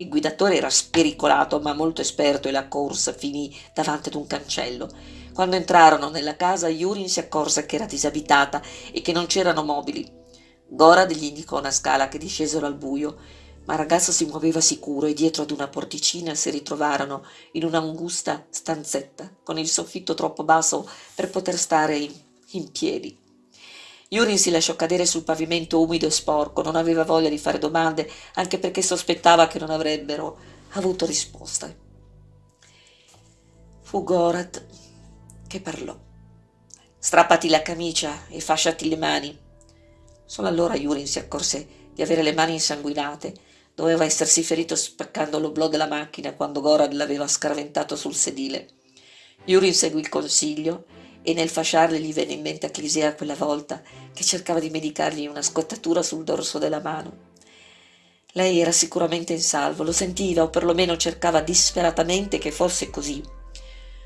Il guidatore era spericolato ma molto esperto e la corsa finì davanti ad un cancello. Quando entrarono nella casa, Yurin si accorse che era disabitata e che non c'erano mobili. Gorad gli indicò una scala che discesero al buio ma il ragazzo si muoveva sicuro e dietro ad una porticina si ritrovarono in un'angusta stanzetta con il soffitto troppo basso per poter stare in, in piedi. Yurin si lasciò cadere sul pavimento umido e sporco, non aveva voglia di fare domande, anche perché sospettava che non avrebbero avuto risposte. Fu Gorat che parlò. Strappati la camicia e fasciati le mani. Solo allora Yurin si accorse di avere le mani insanguinate Doveva essersi ferito spaccando l'oblò della macchina quando Gorad l'aveva scaraventato sul sedile. Yurin seguì il consiglio e nel fasciarle gli venne in mente Clisea quella volta che cercava di medicargli una scottatura sul dorso della mano. Lei era sicuramente in salvo, lo sentiva o perlomeno cercava disperatamente che fosse così.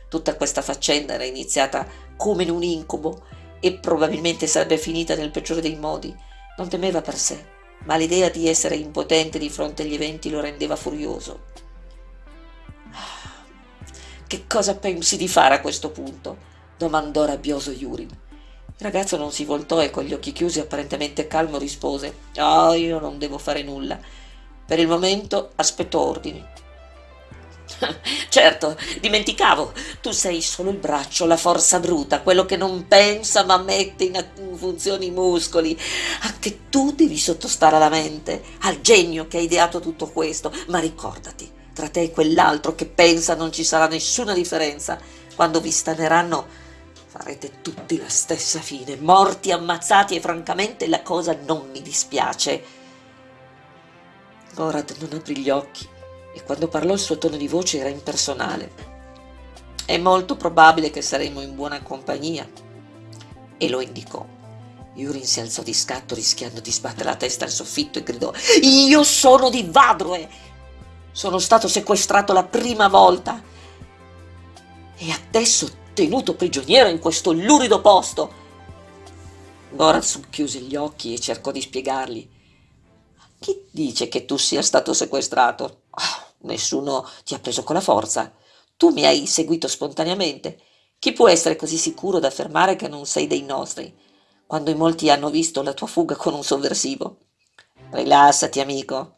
Tutta questa faccenda era iniziata come in un incubo e probabilmente sarebbe finita nel peggiore dei modi. Non temeva per sé, ma l'idea di essere impotente di fronte agli eventi lo rendeva furioso. Che cosa pensi di fare a questo punto? Domandò rabbioso Yuri. Il ragazzo non si voltò e con gli occhi chiusi, apparentemente calmo, rispose: Oh, io non devo fare nulla. Per il momento aspetto ordini. certo, dimenticavo, tu sei solo il braccio, la forza bruta, quello che non pensa ma mette in funzione i muscoli. Anche tu devi sottostare alla mente, al genio che ha ideato tutto questo, ma ricordati, tra te e quell'altro che pensa non ci sarà nessuna differenza. Quando vi staneranno farete tutti la stessa fine, morti, ammazzati e francamente la cosa non mi dispiace. Gorad non aprì gli occhi e quando parlò il suo tono di voce era impersonale. È molto probabile che saremo in buona compagnia. E lo indicò. Yurin si alzò di scatto rischiando di sbattere la testa al soffitto e gridò Io sono di Vadroe! Sono stato sequestrato la prima volta e adesso tenuto prigioniero in questo lurido posto. Gorazub chiuse gli occhi e cercò di spiegargli. Chi dice che tu sia stato sequestrato? Oh, nessuno ti ha preso con la forza. Tu mi hai seguito spontaneamente. Chi può essere così sicuro da affermare che non sei dei nostri, quando in molti hanno visto la tua fuga con un sovversivo? Rilassati, amico.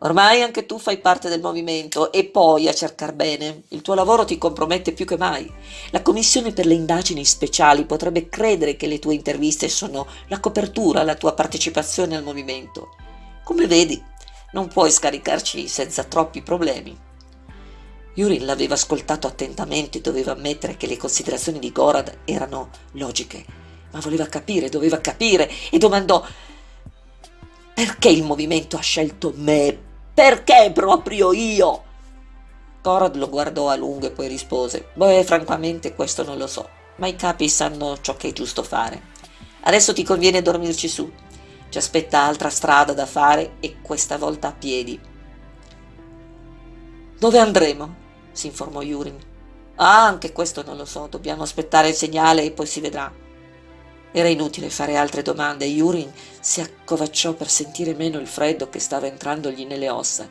Ormai anche tu fai parte del movimento e poi a cercar bene. Il tuo lavoro ti compromette più che mai. La commissione per le indagini speciali potrebbe credere che le tue interviste sono la copertura alla tua partecipazione al movimento. Come vedi, non puoi scaricarci senza troppi problemi. Yurin l'aveva ascoltato attentamente e doveva ammettere che le considerazioni di Gorad erano logiche, ma voleva capire, doveva capire e domandò perché il movimento ha scelto me? Perché proprio io? Gorad lo guardò a lungo e poi rispose Beh, francamente questo non lo so, ma i capi sanno ciò che è giusto fare. Adesso ti conviene dormirci su. Ci aspetta altra strada da fare e questa volta a piedi. Dove andremo? si informò Yurin. Ah, anche questo non lo so, dobbiamo aspettare il segnale e poi si vedrà. Era inutile fare altre domande e Yurin si accovacciò per sentire meno il freddo che stava entrandogli nelle ossa.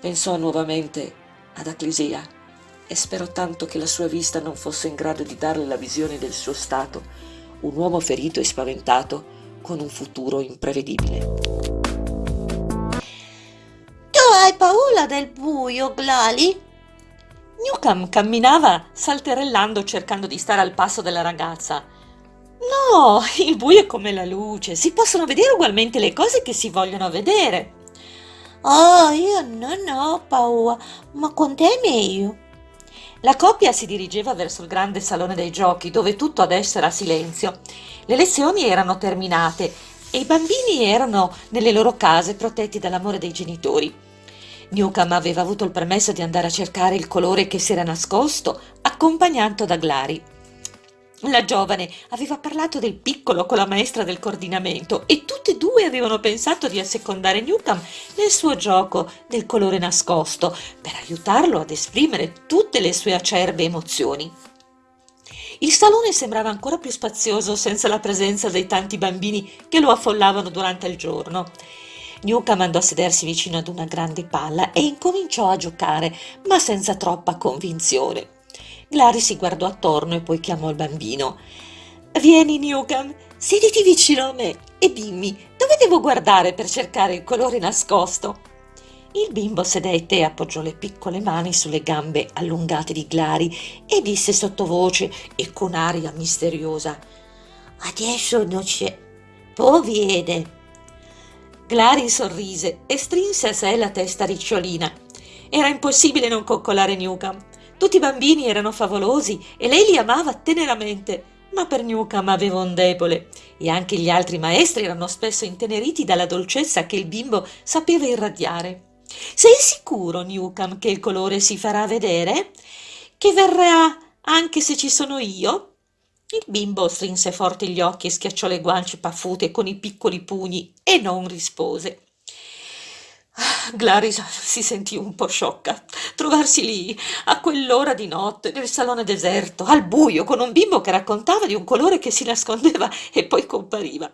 Pensò nuovamente ad Aclisia e sperò tanto che la sua vista non fosse in grado di darle la visione del suo stato, un uomo ferito e spaventato con un futuro imprevedibile. Tu hai paura del buio, Glali? Newcomb camminava salterellando cercando di stare al passo della ragazza. No, il buio è come la luce, si possono vedere ugualmente le cose che si vogliono vedere. Oh, io non ho paura, ma con te è meglio. La coppia si dirigeva verso il grande salone dei giochi, dove tutto adesso era silenzio. Le lezioni erano terminate e i bambini erano nelle loro case protetti dall'amore dei genitori. Newcomb aveva avuto il permesso di andare a cercare il colore che si era nascosto, accompagnato da Glari. La giovane aveva parlato del piccolo con la maestra del coordinamento e tutte e due avevano pensato di assecondare Newcomb nel suo gioco del colore nascosto per aiutarlo ad esprimere tutte le sue acerbe emozioni. Il salone sembrava ancora più spazioso senza la presenza dei tanti bambini che lo affollavano durante il giorno. Newcomb andò a sedersi vicino ad una grande palla e incominciò a giocare, ma senza troppa convinzione. Glari si guardò attorno e poi chiamò il bambino. Vieni, Newcomb, sediti vicino a me e dimmi dove devo guardare per cercare il colore nascosto. Il bimbo sedette e appoggiò le piccole mani sulle gambe allungate di Glari e disse sottovoce e con aria misteriosa: Adesso non c'è. Poi viene. Glari sorrise e strinse a sé la testa ricciolina. Era impossibile non coccolare Newcomb. Tutti i bambini erano favolosi e lei li amava teneramente, ma per Newcomb aveva un debole e anche gli altri maestri erano spesso inteneriti dalla dolcezza che il bimbo sapeva irradiare. Sei sicuro, Newcomb, che il colore si farà vedere? Che verrà anche se ci sono io? Il bimbo strinse forte gli occhi e schiacciò le guance paffute con i piccoli pugni e non rispose. Glaris si sentì un po' sciocca. Trovarsi lì, a quell'ora di notte, nel salone deserto, al buio, con un bimbo che raccontava di un colore che si nascondeva e poi compariva.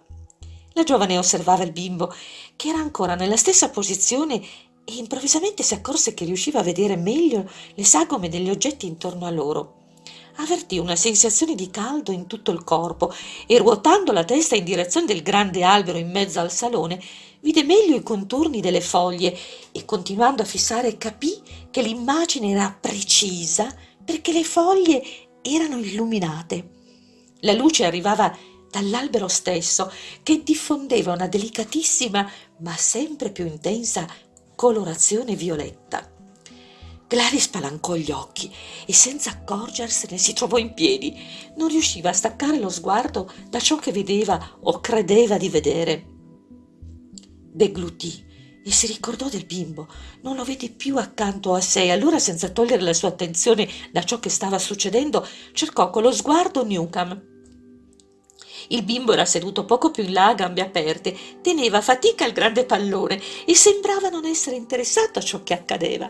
La giovane osservava il bimbo, che era ancora nella stessa posizione e improvvisamente si accorse che riusciva a vedere meglio le sagome degli oggetti intorno a loro. Avvertì una sensazione di caldo in tutto il corpo e ruotando la testa in direzione del grande albero in mezzo al salone, vide meglio i contorni delle foglie e continuando a fissare capì che l'immagine era precisa perché le foglie erano illuminate. La luce arrivava dall'albero stesso che diffondeva una delicatissima ma sempre più intensa colorazione violetta. Gladys spalancò gli occhi e senza accorgersene si trovò in piedi. Non riusciva a staccare lo sguardo da ciò che vedeva o credeva di vedere deglutì e si ricordò del bimbo. Non lo vede più accanto a sé. Allora, senza togliere la sua attenzione da ciò che stava succedendo, cercò con lo sguardo Newcomb. Il bimbo era seduto poco più in là a gambe aperte, teneva a fatica il grande pallone e sembrava non essere interessato a ciò che accadeva.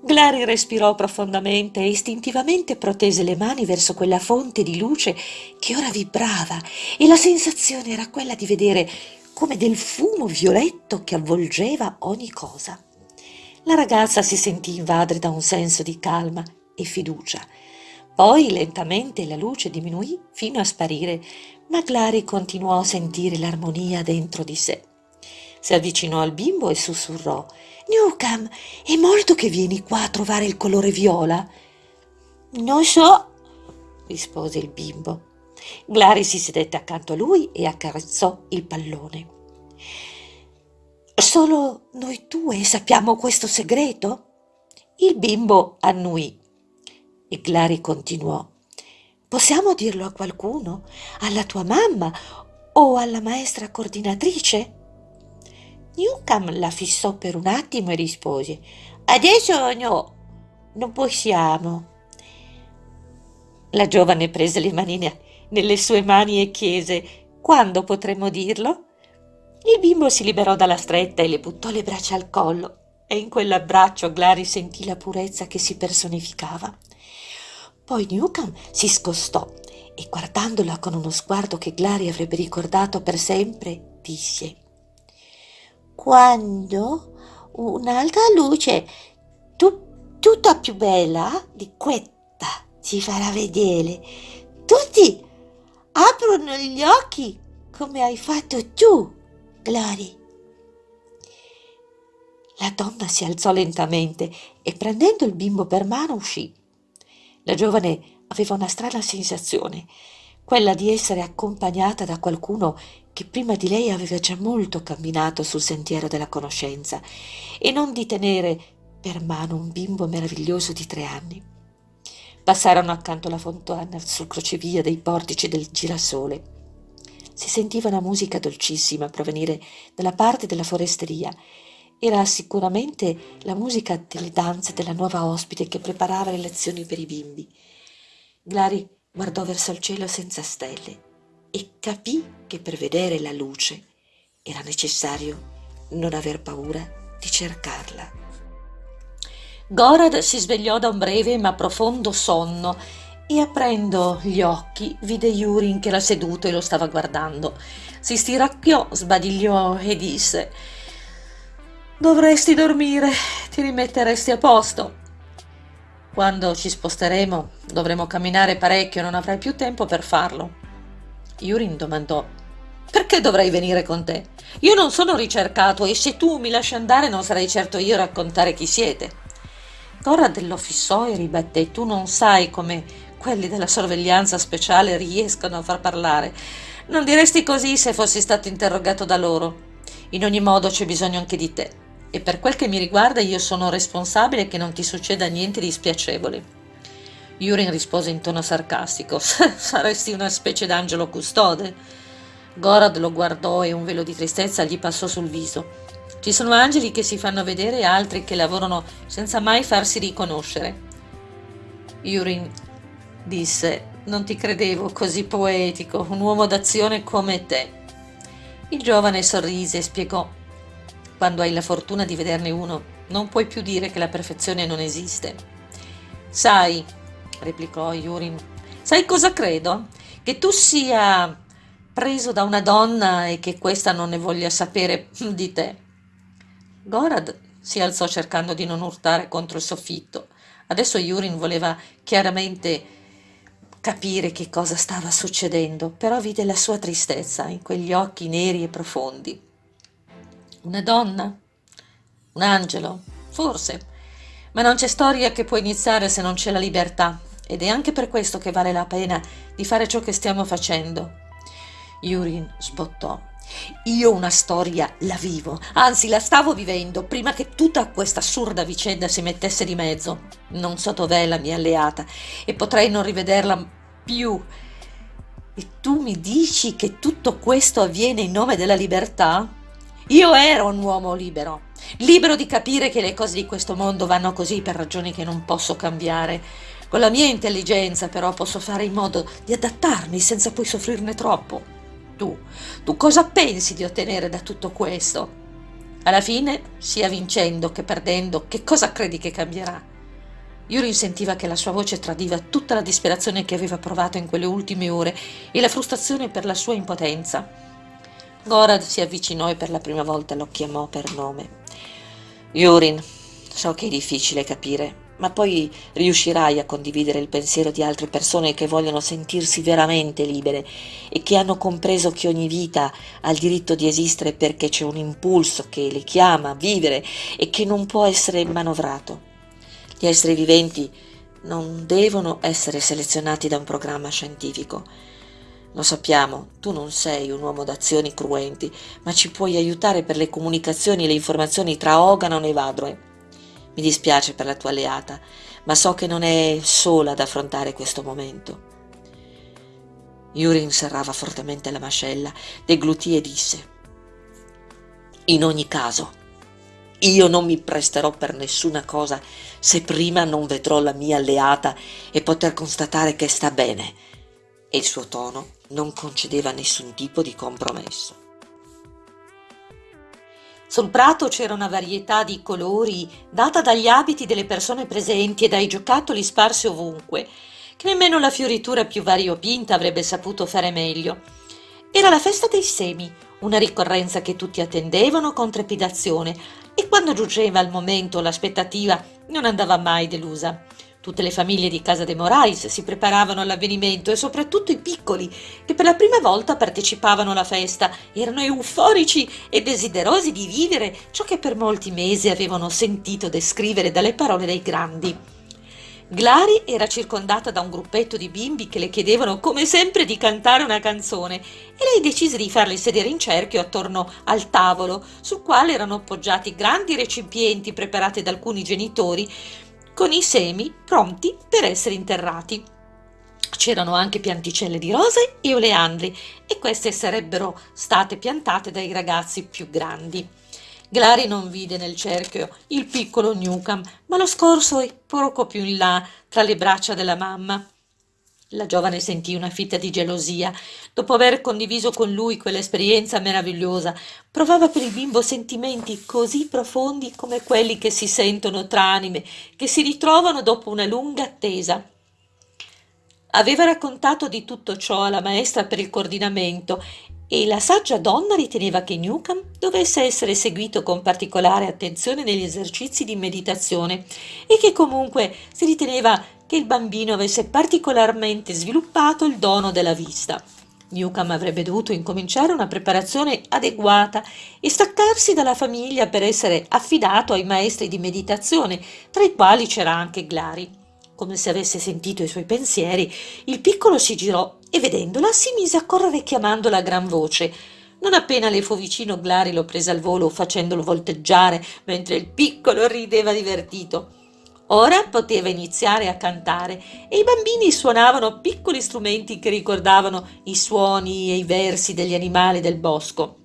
Glari respirò profondamente e istintivamente protese le mani verso quella fonte di luce che ora vibrava e la sensazione era quella di vedere come del fumo violetto che avvolgeva ogni cosa. La ragazza si sentì invadere da un senso di calma e fiducia. Poi lentamente la luce diminuì fino a sparire, ma Clary continuò a sentire l'armonia dentro di sé. Si avvicinò al bimbo e sussurrò Newcam, è molto che vieni qua a trovare il colore viola? Non so, rispose il bimbo. Glari si sedette accanto a lui e accarezzò il pallone. Solo noi due sappiamo questo segreto? Il bimbo annuì e Glari continuò. Possiamo dirlo a qualcuno? Alla tua mamma o alla maestra coordinatrice? Newcomb la fissò per un attimo e rispose Adesso no, non possiamo. La giovane prese le manine nelle sue mani e chiese quando potremmo dirlo? Il bimbo si liberò dalla stretta e le buttò le braccia al collo e in quell'abbraccio Glari sentì la purezza che si personificava. Poi Newcomb si scostò e guardandola con uno sguardo che Glari avrebbe ricordato per sempre, disse Quando un'altra luce tu, tutta più bella di questa si farà vedere, tutti aprono gli occhi come hai fatto tu, Glory. La donna si alzò lentamente e prendendo il bimbo per mano uscì. La giovane aveva una strana sensazione, quella di essere accompagnata da qualcuno che prima di lei aveva già molto camminato sul sentiero della conoscenza e non di tenere per mano un bimbo meraviglioso di tre anni. Passarono accanto alla fontana sul crocevia dei portici del girasole. Si sentiva una musica dolcissima provenire dalla parte della foresteria. Era sicuramente la musica delle danze della nuova ospite che preparava le lezioni per i bimbi. Glari guardò verso il cielo senza stelle e capì che per vedere la luce era necessario non aver paura di cercarla. Gorad si svegliò da un breve ma profondo sonno e aprendo gli occhi vide Yurin che era seduto e lo stava guardando. Si stiracchiò, sbadigliò e disse Dovresti dormire, ti rimetteresti a posto. Quando ci sposteremo dovremo camminare parecchio, non avrai più tempo per farlo. Yurin domandò perché dovrei venire con te? Io non sono ricercato e se tu mi lasci andare non sarai certo io a raccontare chi siete. Conrad lo fissò e ribatté tu non sai come quelli della sorveglianza speciale riescono a far parlare. Non diresti così se fossi stato interrogato da loro. In ogni modo c'è bisogno anche di te e per quel che mi riguarda io sono responsabile che non ti succeda niente di spiacevole. Yurin rispose in tono sarcastico. Saresti una specie d'angelo custode. Gorad lo guardò e un velo di tristezza gli passò sul viso. Ci sono angeli che si fanno vedere e altri che lavorano senza mai farsi riconoscere. Yurin disse, non ti credevo così poetico, un uomo d'azione come te. Il giovane sorrise e spiegò, quando hai la fortuna di vederne uno, non puoi più dire che la perfezione non esiste. Sai, replicò Yurin, sai cosa credo? Che tu sia preso da una donna e che questa non ne voglia sapere di te. Gorad si alzò cercando di non urtare contro il soffitto. Adesso Yurin voleva chiaramente capire che cosa stava succedendo, però vide la sua tristezza in quegli occhi neri e profondi. Una donna? Un angelo? Forse. Ma non c'è storia che può iniziare se non c'è la libertà, ed è anche per questo che vale la pena di fare ciò che stiamo facendo. Yurin sbottò. Io una storia la vivo, anzi la stavo vivendo prima che tutta questa assurda vicenda si mettesse di mezzo. Non so dov'è la mia alleata e potrei non rivederla più. E tu mi dici che tutto questo avviene in nome della libertà? Io ero un uomo libero, libero di capire che le cose di questo mondo vanno così per ragioni che non posso cambiare. Con la mia intelligenza però posso fare in modo di adattarmi senza poi soffrirne troppo tu, tu cosa pensi di ottenere da tutto questo? Alla fine, sia vincendo che perdendo, che cosa credi che cambierà? Yurin sentiva che la sua voce tradiva tutta la disperazione che aveva provato in quelle ultime ore e la frustrazione per la sua impotenza. Gorad si avvicinò e per la prima volta lo chiamò per nome. Yurin, so che è difficile capire, ma poi riuscirai a condividere il pensiero di altre persone che vogliono sentirsi veramente libere e che hanno compreso che ogni vita ha il diritto di esistere perché c'è un impulso che le chiama a vivere e che non può essere manovrato. Gli esseri viventi non devono essere selezionati da un programma scientifico. Lo sappiamo, tu non sei un uomo d'azioni cruenti, ma ci puoi aiutare per le comunicazioni e le informazioni tra Oganon e Vadroe. Mi dispiace per la tua alleata, ma so che non è sola ad affrontare questo momento. Yurin serrava fortemente la mascella, deglutì e disse In ogni caso, io non mi presterò per nessuna cosa se prima non vedrò la mia alleata e poter constatare che sta bene. E il suo tono non concedeva nessun tipo di compromesso. Sul prato c'era una varietà di colori data dagli abiti delle persone presenti e dai giocattoli sparsi ovunque, che nemmeno la fioritura più variopinta avrebbe saputo fare meglio. Era la festa dei semi, una ricorrenza che tutti attendevano con trepidazione e quando giungeva il momento l'aspettativa non andava mai delusa. Tutte le famiglie di casa de Morais si preparavano all'avvenimento e soprattutto i piccoli, che per la prima volta partecipavano alla festa, erano euforici e desiderosi di vivere ciò che per molti mesi avevano sentito descrivere dalle parole dei grandi. Glari era circondata da un gruppetto di bimbi che le chiedevano come sempre di cantare una canzone e lei decise di farli sedere in cerchio attorno al tavolo, sul quale erano appoggiati grandi recipienti preparati da alcuni genitori con i semi pronti per essere interrati. C'erano anche pianticelle di rose e oleandri e queste sarebbero state piantate dai ragazzi più grandi. Glari non vide nel cerchio il piccolo Newcomb, ma lo scorso poco più in là tra le braccia della mamma. La giovane sentì una fitta di gelosia. Dopo aver condiviso con lui quell'esperienza meravigliosa, provava per il bimbo sentimenti così profondi come quelli che si sentono tra anime che si ritrovano dopo una lunga attesa. Aveva raccontato di tutto ciò alla maestra per il coordinamento e la saggia donna riteneva che Newcomb dovesse essere seguito con particolare attenzione negli esercizi di meditazione e che comunque si riteneva che il bambino avesse particolarmente sviluppato il dono della vista. Newcomb avrebbe dovuto incominciare una preparazione adeguata e staccarsi dalla famiglia per essere affidato ai maestri di meditazione, tra i quali c'era anche Glari. Come se avesse sentito i suoi pensieri, il piccolo si girò e vedendola si mise a correre chiamandola a gran voce. Non appena le fu vicino, Glari lo prese al volo facendolo volteggiare, mentre il piccolo rideva divertito. Ora poteva iniziare a cantare e i bambini suonavano piccoli strumenti che ricordavano i suoni e i versi degli animali del bosco.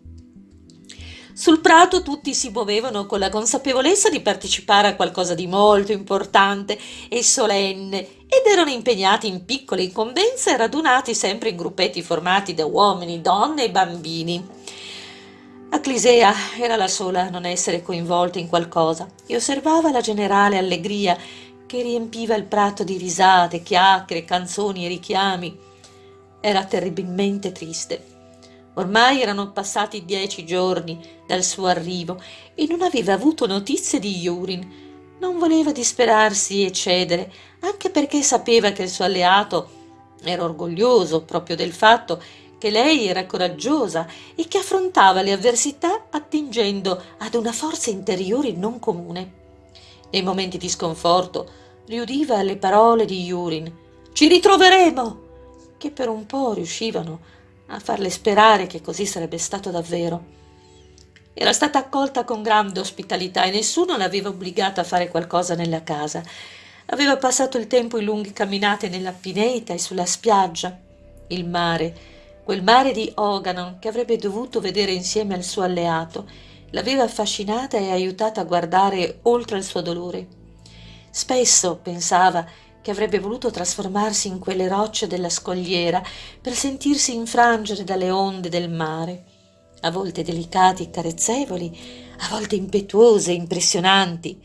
Sul prato tutti si muovevano con la consapevolezza di partecipare a qualcosa di molto importante e solenne ed erano impegnati in piccole incombenze radunati sempre in gruppetti formati da uomini, donne e bambini. Acclisea era la sola a non essere coinvolta in qualcosa e osservava la generale allegria che riempiva il prato di risate, chiacchiere, canzoni e richiami. Era terribilmente triste. Ormai erano passati dieci giorni dal suo arrivo e non aveva avuto notizie di Yurin. Non voleva disperarsi e cedere, anche perché sapeva che il suo alleato era orgoglioso proprio del fatto che lei era coraggiosa e che affrontava le avversità attingendo ad una forza interiore non comune. Nei momenti di sconforto riudiva le parole di Yurin Ci ritroveremo! che per un po' riuscivano a farle sperare che così sarebbe stato davvero. Era stata accolta con grande ospitalità e nessuno l'aveva obbligata a fare qualcosa nella casa. Aveva passato il tempo in lunghe camminate nella pineta e sulla spiaggia. Il mare Quel mare di Oganon che avrebbe dovuto vedere insieme al suo alleato l'aveva affascinata e aiutata a guardare oltre il suo dolore. Spesso pensava che avrebbe voluto trasformarsi in quelle rocce della scogliera per sentirsi infrangere dalle onde del mare, a volte delicati e carezzevoli, a volte impetuose e impressionanti.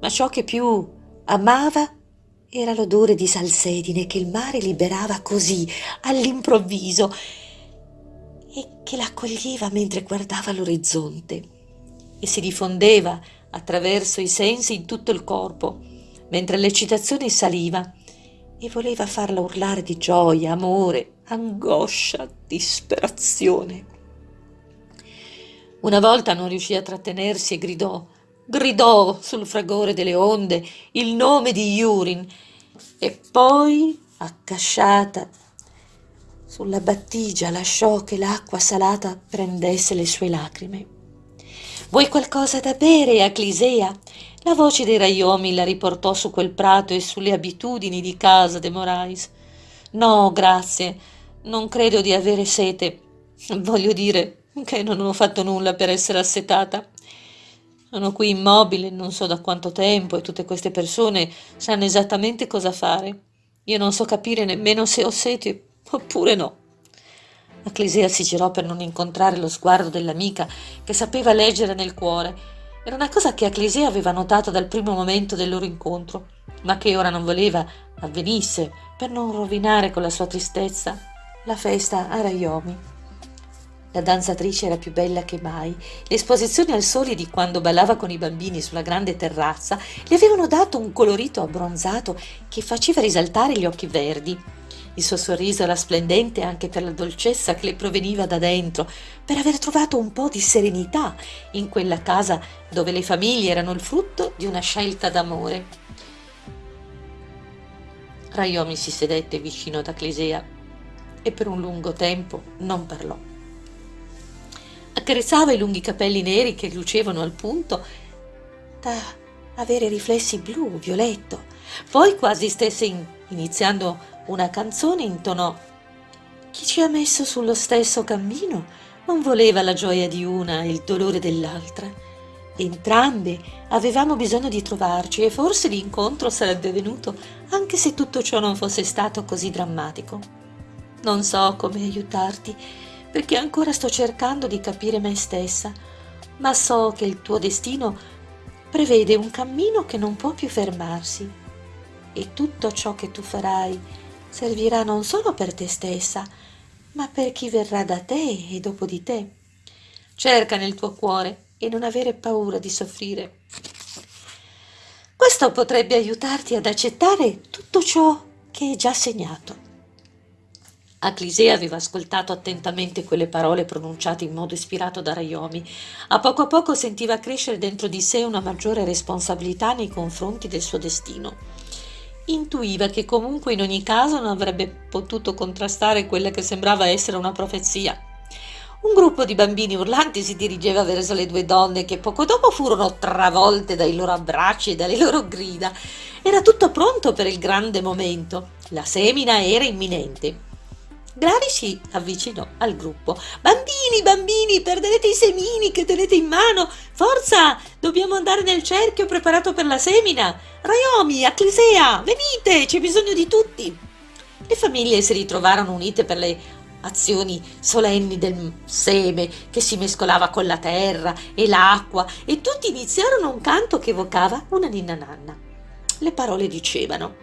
Ma ciò che più amava era l'odore di salsedine che il mare liberava così, all'improvviso, e che l'accoglieva mentre guardava l'orizzonte e si diffondeva attraverso i sensi in tutto il corpo, mentre l'eccitazione saliva e voleva farla urlare di gioia, amore, angoscia, disperazione. Una volta non riuscì a trattenersi e gridò gridò sul fragore delle onde il nome di Yurin e poi, accasciata sulla battigia, lasciò che l'acqua salata prendesse le sue lacrime. Vuoi qualcosa da bere, Aclisea? La voce dei raiomi la riportò su quel prato e sulle abitudini di casa de Morais. No, grazie, non credo di avere sete. Voglio dire che non ho fatto nulla per essere assetata. Sono qui immobile non so da quanto tempo e tutte queste persone sanno esattamente cosa fare. Io non so capire nemmeno se ho sete oppure no. Acclesia si girò per non incontrare lo sguardo dell'amica che sapeva leggere nel cuore. Era una cosa che Acclesia aveva notato dal primo momento del loro incontro, ma che ora non voleva avvenisse per non rovinare con la sua tristezza la festa a Rayomi. La danzatrice era più bella che mai. Le esposizioni al sole di quando ballava con i bambini sulla grande terrazza le avevano dato un colorito abbronzato che faceva risaltare gli occhi verdi. Il suo sorriso era splendente anche per la dolcezza che le proveniva da dentro, per aver trovato un po' di serenità in quella casa dove le famiglie erano il frutto di una scelta d'amore. Raiomi si sedette vicino ad Aclisea e per un lungo tempo non parlò accarezzava i lunghi capelli neri che lucevano al punto da avere riflessi blu, violetto. Poi, quasi stesse in, iniziando una canzone, intonò Chi ci ha messo sullo stesso cammino non voleva la gioia di una e il dolore dell'altra. Entrambe avevamo bisogno di trovarci e forse l'incontro sarebbe venuto anche se tutto ciò non fosse stato così drammatico. Non so come aiutarti perché ancora sto cercando di capire me stessa, ma so che il tuo destino prevede un cammino che non può più fermarsi e tutto ciò che tu farai servirà non solo per te stessa, ma per chi verrà da te e dopo di te. Cerca nel tuo cuore e non avere paura di soffrire. Questo potrebbe aiutarti ad accettare tutto ciò che è già segnato. Aclisea aveva ascoltato attentamente quelle parole pronunciate in modo ispirato da Raiomi. A poco a poco sentiva crescere dentro di sé una maggiore responsabilità nei confronti del suo destino. Intuiva che comunque in ogni caso non avrebbe potuto contrastare quella che sembrava essere una profezia. Un gruppo di bambini urlanti si dirigeva verso le due donne che poco dopo furono travolte dai loro abbracci e dalle loro grida. Era tutto pronto per il grande momento. La semina era imminente. Glari si avvicinò al gruppo. Bambini, bambini, perderete i semini che tenete in mano. Forza, dobbiamo andare nel cerchio preparato per la semina. Raiomi, Acclisea, venite, c'è bisogno di tutti. Le famiglie si ritrovarono unite per le azioni solenni del seme che si mescolava con la terra e l'acqua e tutti iniziarono un canto che evocava una ninna nanna. Le parole dicevano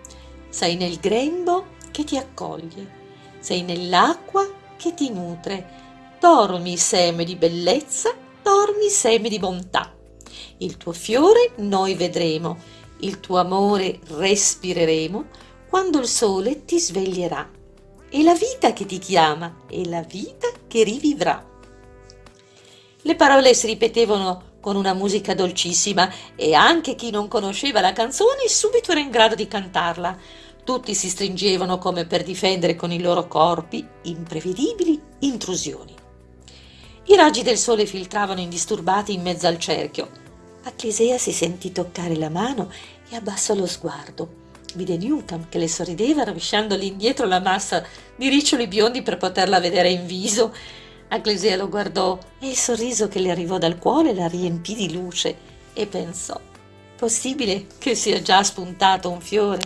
sei nel grembo che ti accoglie, sei nell'acqua che ti nutre, dormi seme di bellezza, dormi seme di bontà. Il tuo fiore noi vedremo, il tuo amore respireremo quando il sole ti sveglierà è la vita che ti chiama, è la vita che rivivrà. Le parole si ripetevano con una musica dolcissima e anche chi non conosceva la canzone subito era in grado di cantarla. Tutti si stringevano come per difendere con i loro corpi imprevedibili intrusioni. I raggi del sole filtravano indisturbati in mezzo al cerchio. Acclisea si sentì toccare la mano e abbassò lo sguardo vide Newcomb che le sorrideva rovesciandole indietro la massa di riccioli biondi per poterla vedere in viso. Aglesea lo guardò e il sorriso che le arrivò dal cuore la riempì di luce e pensò possibile che sia già spuntato un fiore.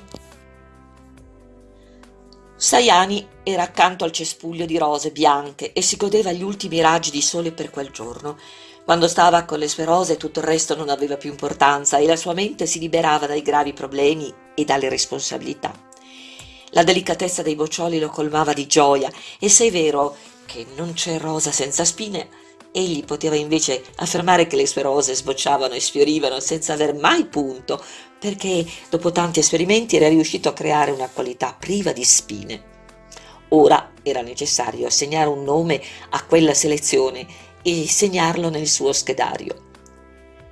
Saiani era accanto al cespuglio di rose bianche e si godeva gli ultimi raggi di sole per quel giorno. Quando stava con le sue rose tutto il resto non aveva più importanza e la sua mente si liberava dai gravi problemi e dalle responsabilità. La delicatezza dei boccioli lo colmava di gioia e se è vero che non c'è rosa senza spine, egli poteva invece affermare che le sue rose sbocciavano e sfiorivano senza aver mai punto, perché dopo tanti esperimenti era riuscito a creare una qualità priva di spine. Ora era necessario assegnare un nome a quella selezione e segnarlo nel suo schedario.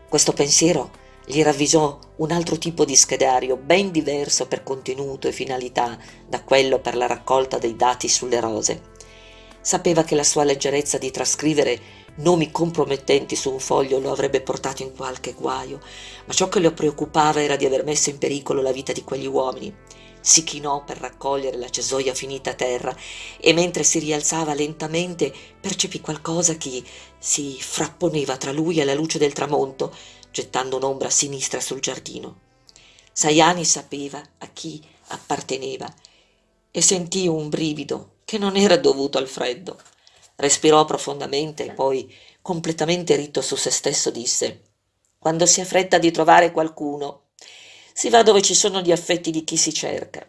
Questo pensiero gli ravvisò un altro tipo di schedario ben diverso per contenuto e finalità da quello per la raccolta dei dati sulle rose. Sapeva che la sua leggerezza di trascrivere nomi compromettenti su un foglio lo avrebbe portato in qualche guaio, ma ciò che lo preoccupava era di aver messo in pericolo la vita di quegli uomini si chinò per raccogliere la cesoia finita a terra e mentre si rialzava lentamente percepì qualcosa che si frapponeva tra lui e la luce del tramonto, gettando un'ombra sinistra sul giardino. Saiani sapeva a chi apparteneva e sentì un brivido che non era dovuto al freddo. Respirò profondamente e poi, completamente ritto su se stesso, disse Quando si ha fretta di trovare qualcuno, si va dove ci sono gli affetti di chi si cerca.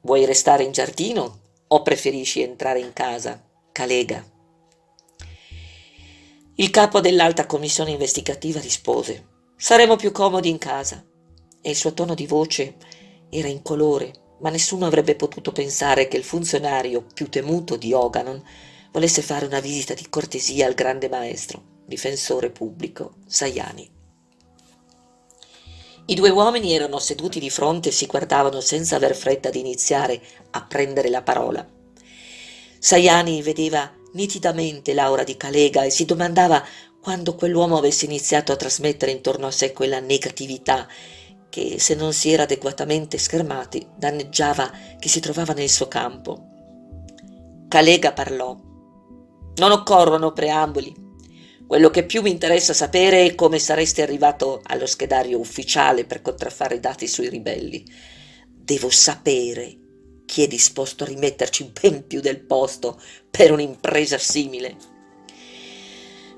Vuoi restare in giardino o preferisci entrare in casa? Calega. Il capo dell'alta commissione investigativa rispose Saremo più comodi in casa. E il suo tono di voce era incolore, ma nessuno avrebbe potuto pensare che il funzionario più temuto di Oganon volesse fare una visita di cortesia al grande maestro, difensore pubblico, Sayani. I due uomini erano seduti di fronte e si guardavano senza aver fretta di iniziare a prendere la parola. Saiani vedeva nitidamente l'aura di Calega e si domandava quando quell'uomo avesse iniziato a trasmettere intorno a sé quella negatività che, se non si era adeguatamente schermati, danneggiava chi si trovava nel suo campo. Calega parlò. Non occorrono preamboli. Quello che più mi interessa sapere è come saresti arrivato allo schedario ufficiale per contraffare i dati sui ribelli. Devo sapere chi è disposto a rimetterci ben più del posto per un'impresa simile.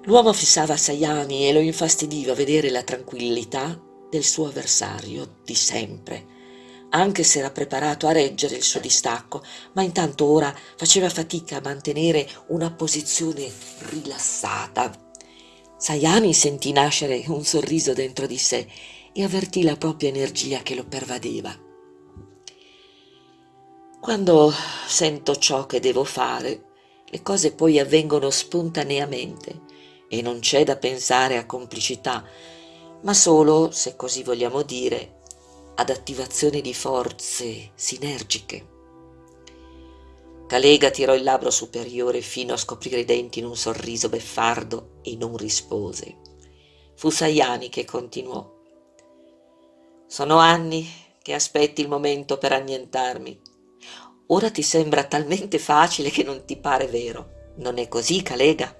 L'uomo fissava Sayani e lo infastidiva vedere la tranquillità del suo avversario di sempre, anche se era preparato a reggere il suo distacco, ma intanto ora faceva fatica a mantenere una posizione rilassata Sayani sentì nascere un sorriso dentro di sé e avvertì la propria energia che lo pervadeva. Quando sento ciò che devo fare, le cose poi avvengono spontaneamente e non c'è da pensare a complicità, ma solo, se così vogliamo dire, ad attivazione di forze sinergiche. Calega tirò il labbro superiore fino a scoprire i denti in un sorriso beffardo e non rispose. Fu Sayani che continuò. Sono anni che aspetti il momento per annientarmi. Ora ti sembra talmente facile che non ti pare vero. Non è così, Calega?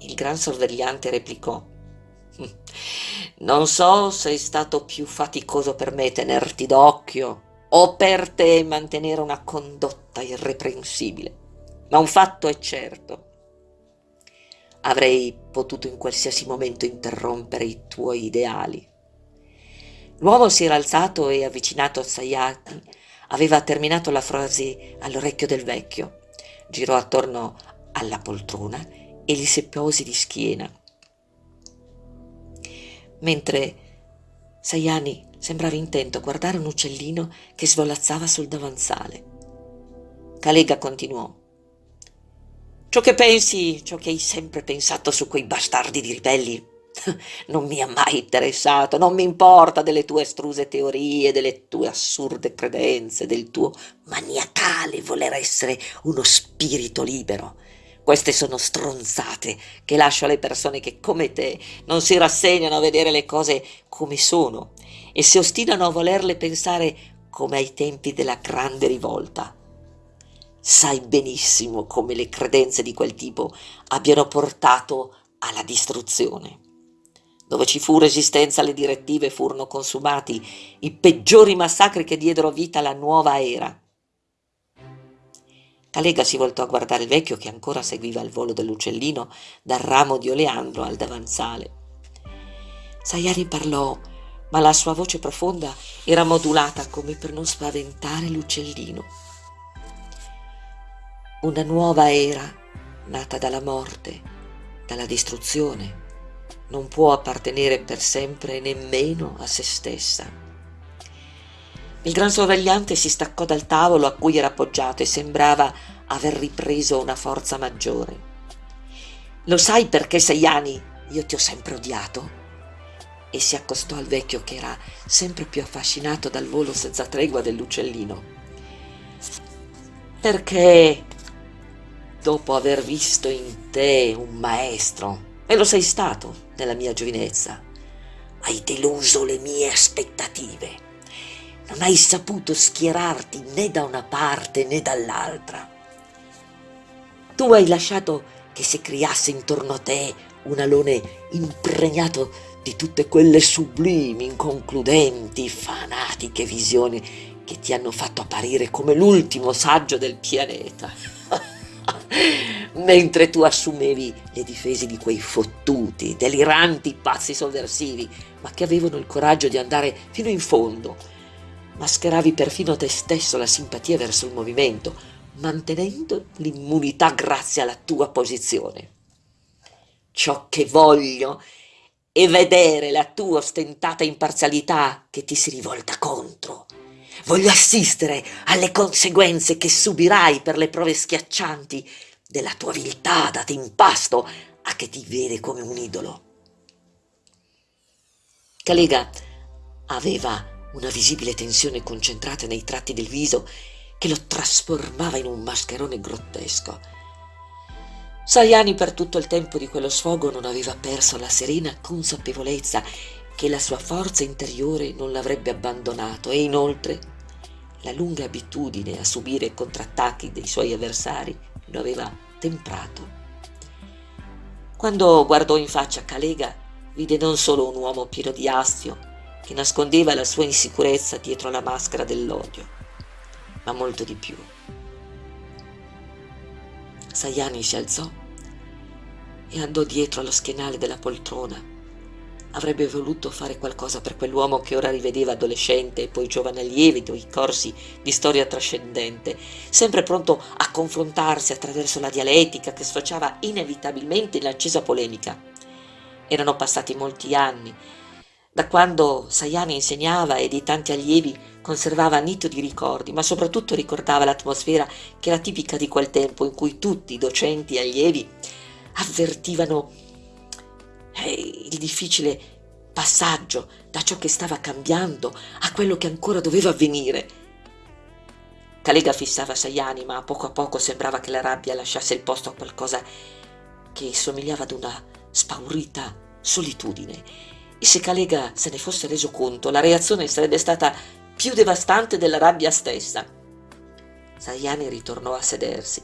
Il gran sorvegliante replicò. Non so se è stato più faticoso per me tenerti d'occhio o per te mantenere una condotta irreprensibile. Ma un fatto è certo. Avrei potuto in qualsiasi momento interrompere i tuoi ideali. L'uomo si era alzato e avvicinato a Sayati. Aveva terminato la frase all'orecchio del vecchio. Girò attorno alla poltrona e gli si posi di schiena. Mentre Sayani Sembrava intento a guardare un uccellino che svolazzava sul davanzale. Calega continuò. Ciò che pensi, ciò che hai sempre pensato su quei bastardi di ribelli, non mi ha mai interessato, non mi importa delle tue estruse teorie, delle tue assurde credenze, del tuo maniacale voler essere uno spirito libero. Queste sono stronzate che lascio alle persone che, come te, non si rassegnano a vedere le cose come sono e si ostinano a volerle pensare come ai tempi della grande rivolta. Sai benissimo come le credenze di quel tipo abbiano portato alla distruzione. Dove ci fu resistenza alle direttive furono consumati i peggiori massacri che diedero vita alla nuova era. Calega si voltò a guardare il vecchio che ancora seguiva il volo dell'uccellino dal ramo di oleandro al davanzale. Sayari parlò ma la sua voce profonda era modulata come per non spaventare l'uccellino. Una nuova era, nata dalla morte, dalla distruzione, non può appartenere per sempre nemmeno a se stessa. Il gran sorvegliante si staccò dal tavolo a cui era appoggiato e sembrava aver ripreso una forza maggiore. Lo sai perché sei anni io ti ho sempre odiato? e si accostò al vecchio che era sempre più affascinato dal volo senza tregua dell'uccellino. Perché dopo aver visto in te un maestro, e lo sei stato nella mia giovinezza, hai deluso le mie aspettative. Non hai saputo schierarti né da una parte né dall'altra. Tu hai lasciato che si creasse intorno a te un alone impregnato di tutte quelle sublimi, inconcludenti, fanatiche visioni che ti hanno fatto apparire come l'ultimo saggio del pianeta. Mentre tu assumevi le difese di quei fottuti, deliranti pazzi sovversivi, ma che avevano il coraggio di andare fino in fondo. Mascheravi perfino te stesso la simpatia verso il movimento, mantenendo l'immunità grazie alla tua posizione. Ciò che voglio e vedere la tua ostentata imparzialità che ti si rivolta contro. Voglio assistere alle conseguenze che subirai per le prove schiaccianti della tua viltà data in pasto a che ti vede come un idolo. Calega aveva una visibile tensione concentrata nei tratti del viso che lo trasformava in un mascherone grottesco Sayani per tutto il tempo di quello sfogo non aveva perso la serena consapevolezza che la sua forza interiore non l'avrebbe abbandonato e inoltre la lunga abitudine a subire contrattacchi dei suoi avversari lo aveva temprato. Quando guardò in faccia Calega, vide non solo un uomo pieno di astio, che nascondeva la sua insicurezza dietro la maschera dell'odio, ma molto di più. Sayani si alzò e andò dietro allo schienale della poltrona Avrebbe voluto fare qualcosa per quell'uomo che ora rivedeva adolescente e poi giovane lievito i corsi di storia trascendente, sempre pronto a confrontarsi attraverso la dialettica che sfociava inevitabilmente in accesa polemica. Erano passati molti anni, da quando Sayani insegnava e di tanti allievi conservava nitidi ricordi, ma soprattutto ricordava l'atmosfera che era tipica di quel tempo in cui tutti, docenti e allievi, avvertivano il difficile passaggio da ciò che stava cambiando a quello che ancora doveva avvenire. Calega fissava Sayani, ma a poco a poco sembrava che la rabbia lasciasse il posto a qualcosa che somigliava ad una spaurita solitudine. E se Calega se ne fosse reso conto, la reazione sarebbe stata più devastante della rabbia stessa. Sayani ritornò a sedersi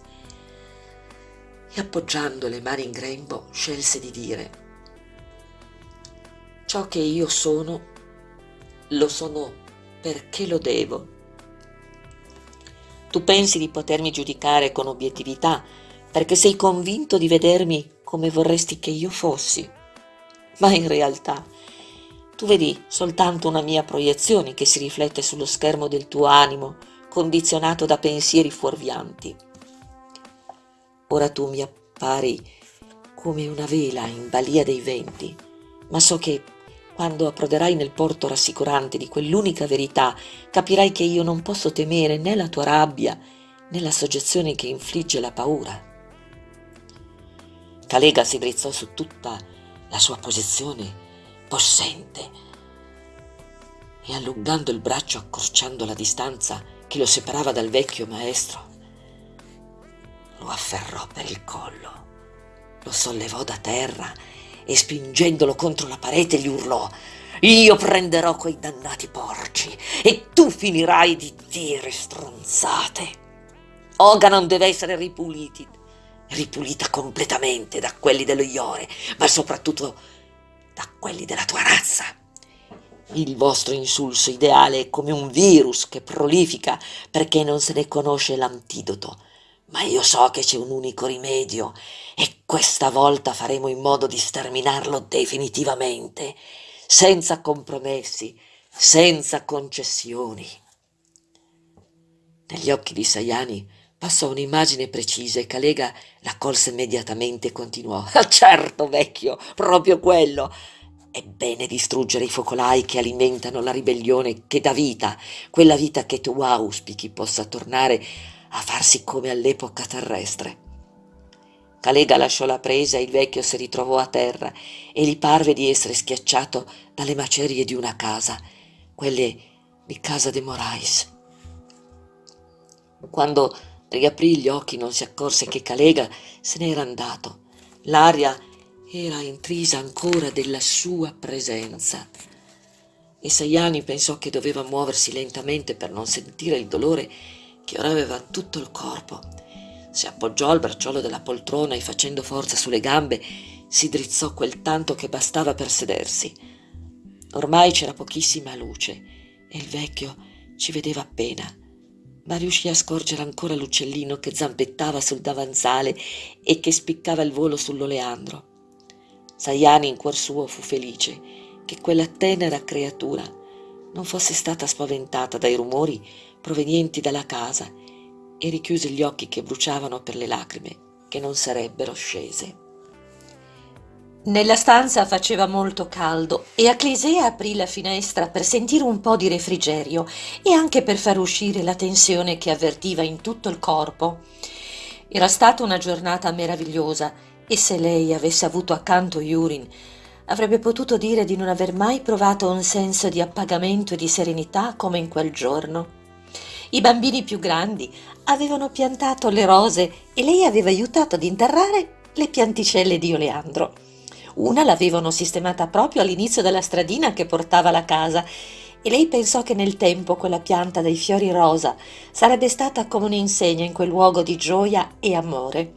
e appoggiando le mani in grembo scelse di dire Ciò che io sono, lo sono perché lo devo. Tu pensi di potermi giudicare con obiettività perché sei convinto di vedermi come vorresti che io fossi, ma in realtà tu vedi soltanto una mia proiezione che si riflette sullo schermo del tuo animo, condizionato da pensieri fuorvianti. Ora tu mi appari come una vela in balia dei venti, ma so che quando approderai nel porto rassicurante di quell'unica verità, capirai che io non posso temere né la tua rabbia né la soggezione che infligge la paura. Calega si drizzò su tutta la sua posizione possente e allungando il braccio accorciando la distanza che lo separava dal vecchio maestro, lo afferrò per il collo, lo sollevò da terra e spingendolo contro la parete gli urlò io prenderò quei dannati porci e tu finirai di dire stronzate. Oganon deve essere ripuliti, ripulita completamente da quelli dello Iore, ma soprattutto da quelli della tua razza. Il vostro insulso ideale è come un virus che prolifica perché non se ne conosce l'antidoto ma io so che c'è un unico rimedio e questa volta faremo in modo di sterminarlo definitivamente, senza compromessi, senza concessioni. Negli occhi di Sayani passò un'immagine precisa e Calega la colse immediatamente e continuò. Ah, certo, vecchio, proprio quello. È bene distruggere i focolai che alimentano la ribellione che dà vita, quella vita che tu auspichi possa tornare a farsi come all'epoca terrestre. Calega lasciò la presa e il vecchio si ritrovò a terra e gli parve di essere schiacciato dalle macerie di una casa, quelle di casa de Morais. Quando riaprì gli occhi non si accorse che Calega se n'era andato. L'aria era intrisa ancora della sua presenza. E Sayani pensò che doveva muoversi lentamente per non sentire il dolore che ora aveva tutto il corpo. Si appoggiò al bracciolo della poltrona e facendo forza sulle gambe si drizzò quel tanto che bastava per sedersi. Ormai c'era pochissima luce e il vecchio ci vedeva appena, ma riuscì a scorgere ancora l'uccellino che zampettava sul davanzale e che spiccava il volo sull'oleandro. Sayani in cuor suo fu felice che quella tenera creatura non fosse stata spaventata dai rumori provenienti dalla casa e richiuse gli occhi che bruciavano per le lacrime che non sarebbero scese. Nella stanza faceva molto caldo e Aclisea aprì la finestra per sentire un po' di refrigerio e anche per far uscire la tensione che avvertiva in tutto il corpo. Era stata una giornata meravigliosa e se lei avesse avuto accanto Yurin avrebbe potuto dire di non aver mai provato un senso di appagamento e di serenità come in quel giorno. I bambini più grandi avevano piantato le rose e lei aveva aiutato ad interrare le pianticelle di oleandro. Una l'avevano sistemata proprio all'inizio della stradina che portava alla casa e lei pensò che nel tempo quella pianta dai fiori rosa sarebbe stata come un'insegna in quel luogo di gioia e amore.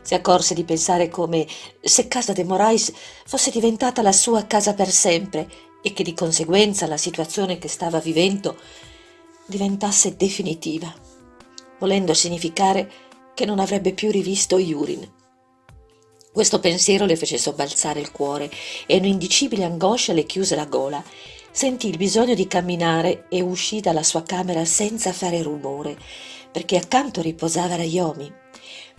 Si accorse di pensare come se casa de Morais fosse diventata la sua casa per sempre e che di conseguenza la situazione che stava vivendo diventasse definitiva, volendo significare che non avrebbe più rivisto Yurin. Questo pensiero le fece sobbalzare il cuore e un'indicibile angoscia le chiuse la gola. Sentì il bisogno di camminare e uscì dalla sua camera senza fare rumore, perché accanto riposava Rayomi.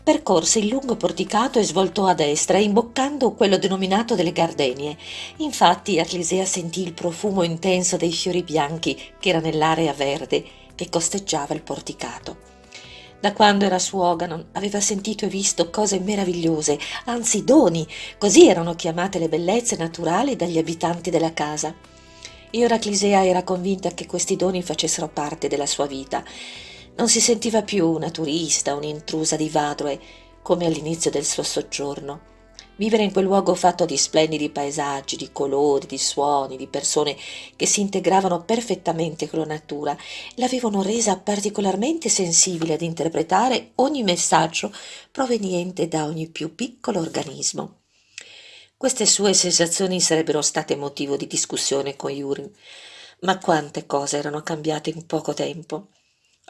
Percorse il lungo porticato e svoltò a destra, imboccando quello denominato delle gardenie. Infatti Arlisea sentì il profumo intenso dei fiori bianchi che era nell'area verde che costeggiava il porticato. Da quando era su Oganon aveva sentito e visto cose meravigliose, anzi doni, così erano chiamate le bellezze naturali dagli abitanti della casa. E ora Clisea era convinta che questi doni facessero parte della sua vita. Non si sentiva più una turista, un'intrusa di Vadroe, come all'inizio del suo soggiorno. Vivere in quel luogo fatto di splendidi paesaggi, di colori, di suoni, di persone che si integravano perfettamente con la natura, l'avevano resa particolarmente sensibile ad interpretare ogni messaggio proveniente da ogni più piccolo organismo. Queste sue sensazioni sarebbero state motivo di discussione con Yurin, ma quante cose erano cambiate in poco tempo.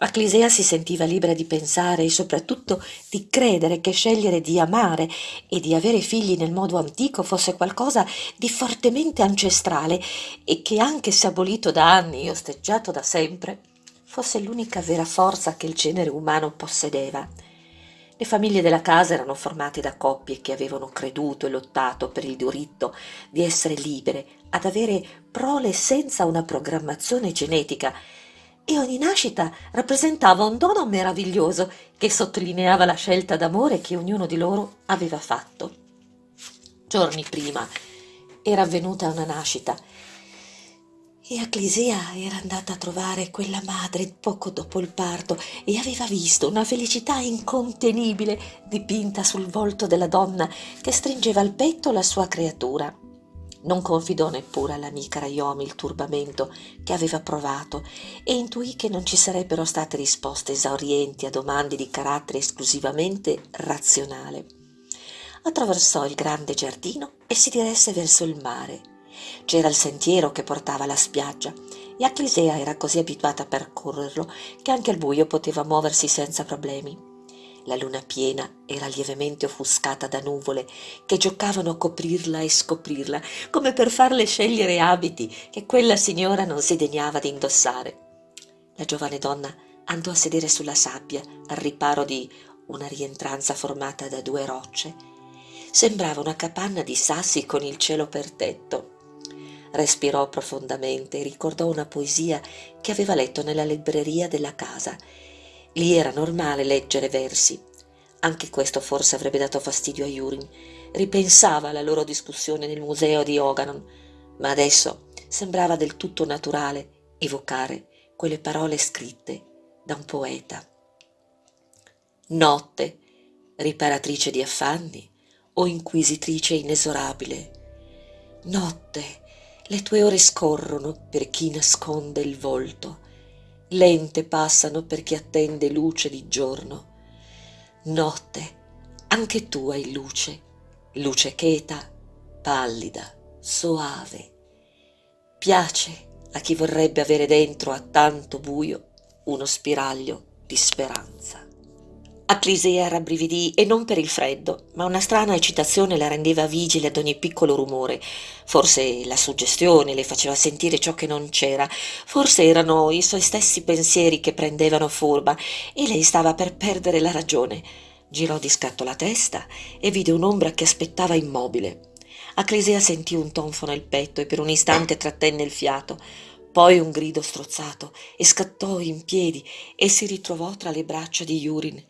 Acclisea si sentiva libera di pensare e soprattutto di credere che scegliere di amare e di avere figli nel modo antico fosse qualcosa di fortemente ancestrale e che anche se abolito da anni e osteggiato da sempre, fosse l'unica vera forza che il genere umano possedeva. Le famiglie della casa erano formate da coppie che avevano creduto e lottato per il diritto di essere libere, ad avere prole senza una programmazione genetica e ogni nascita rappresentava un dono meraviglioso che sottolineava la scelta d'amore che ognuno di loro aveva fatto. Giorni prima era avvenuta una nascita e Acclisea era andata a trovare quella madre poco dopo il parto e aveva visto una felicità incontenibile dipinta sul volto della donna che stringeva al petto la sua creatura. Non confidò neppure all'amica Rayomi il turbamento che aveva provato e intuì che non ci sarebbero state risposte esaurienti a domande di carattere esclusivamente razionale. Attraversò il grande giardino e si diresse verso il mare. C'era il sentiero che portava alla spiaggia e Acclisea era così abituata a percorrerlo che anche al buio poteva muoversi senza problemi. La luna piena era lievemente offuscata da nuvole che giocavano a coprirla e scoprirla, come per farle scegliere abiti che quella signora non si degnava di indossare. La giovane donna andò a sedere sulla sabbia al riparo di una rientranza formata da due rocce. Sembrava una capanna di sassi con il cielo per tetto. Respirò profondamente e ricordò una poesia che aveva letto nella libreria della casa Lì era normale leggere versi. Anche questo forse avrebbe dato fastidio a Yurin. Ripensava alla loro discussione nel museo di Oganon, ma adesso sembrava del tutto naturale evocare quelle parole scritte da un poeta. Notte, riparatrice di affanni o inquisitrice inesorabile. Notte, le tue ore scorrono per chi nasconde il volto lente passano per chi attende luce di giorno. Notte, anche tu hai luce, luce cheta, pallida, soave. Piace a chi vorrebbe avere dentro a tanto buio uno spiraglio di speranza. Acclisea rabbrividì e non per il freddo, ma una strana eccitazione la rendeva vigile ad ogni piccolo rumore. Forse la suggestione le faceva sentire ciò che non c'era, forse erano i suoi stessi pensieri che prendevano forma e lei stava per perdere la ragione. Girò di scatto la testa e vide un'ombra che aspettava immobile. Acclisea sentì un tonfo nel petto e per un istante trattenne il fiato. Poi un grido strozzato e scattò in piedi e si ritrovò tra le braccia di Yurin.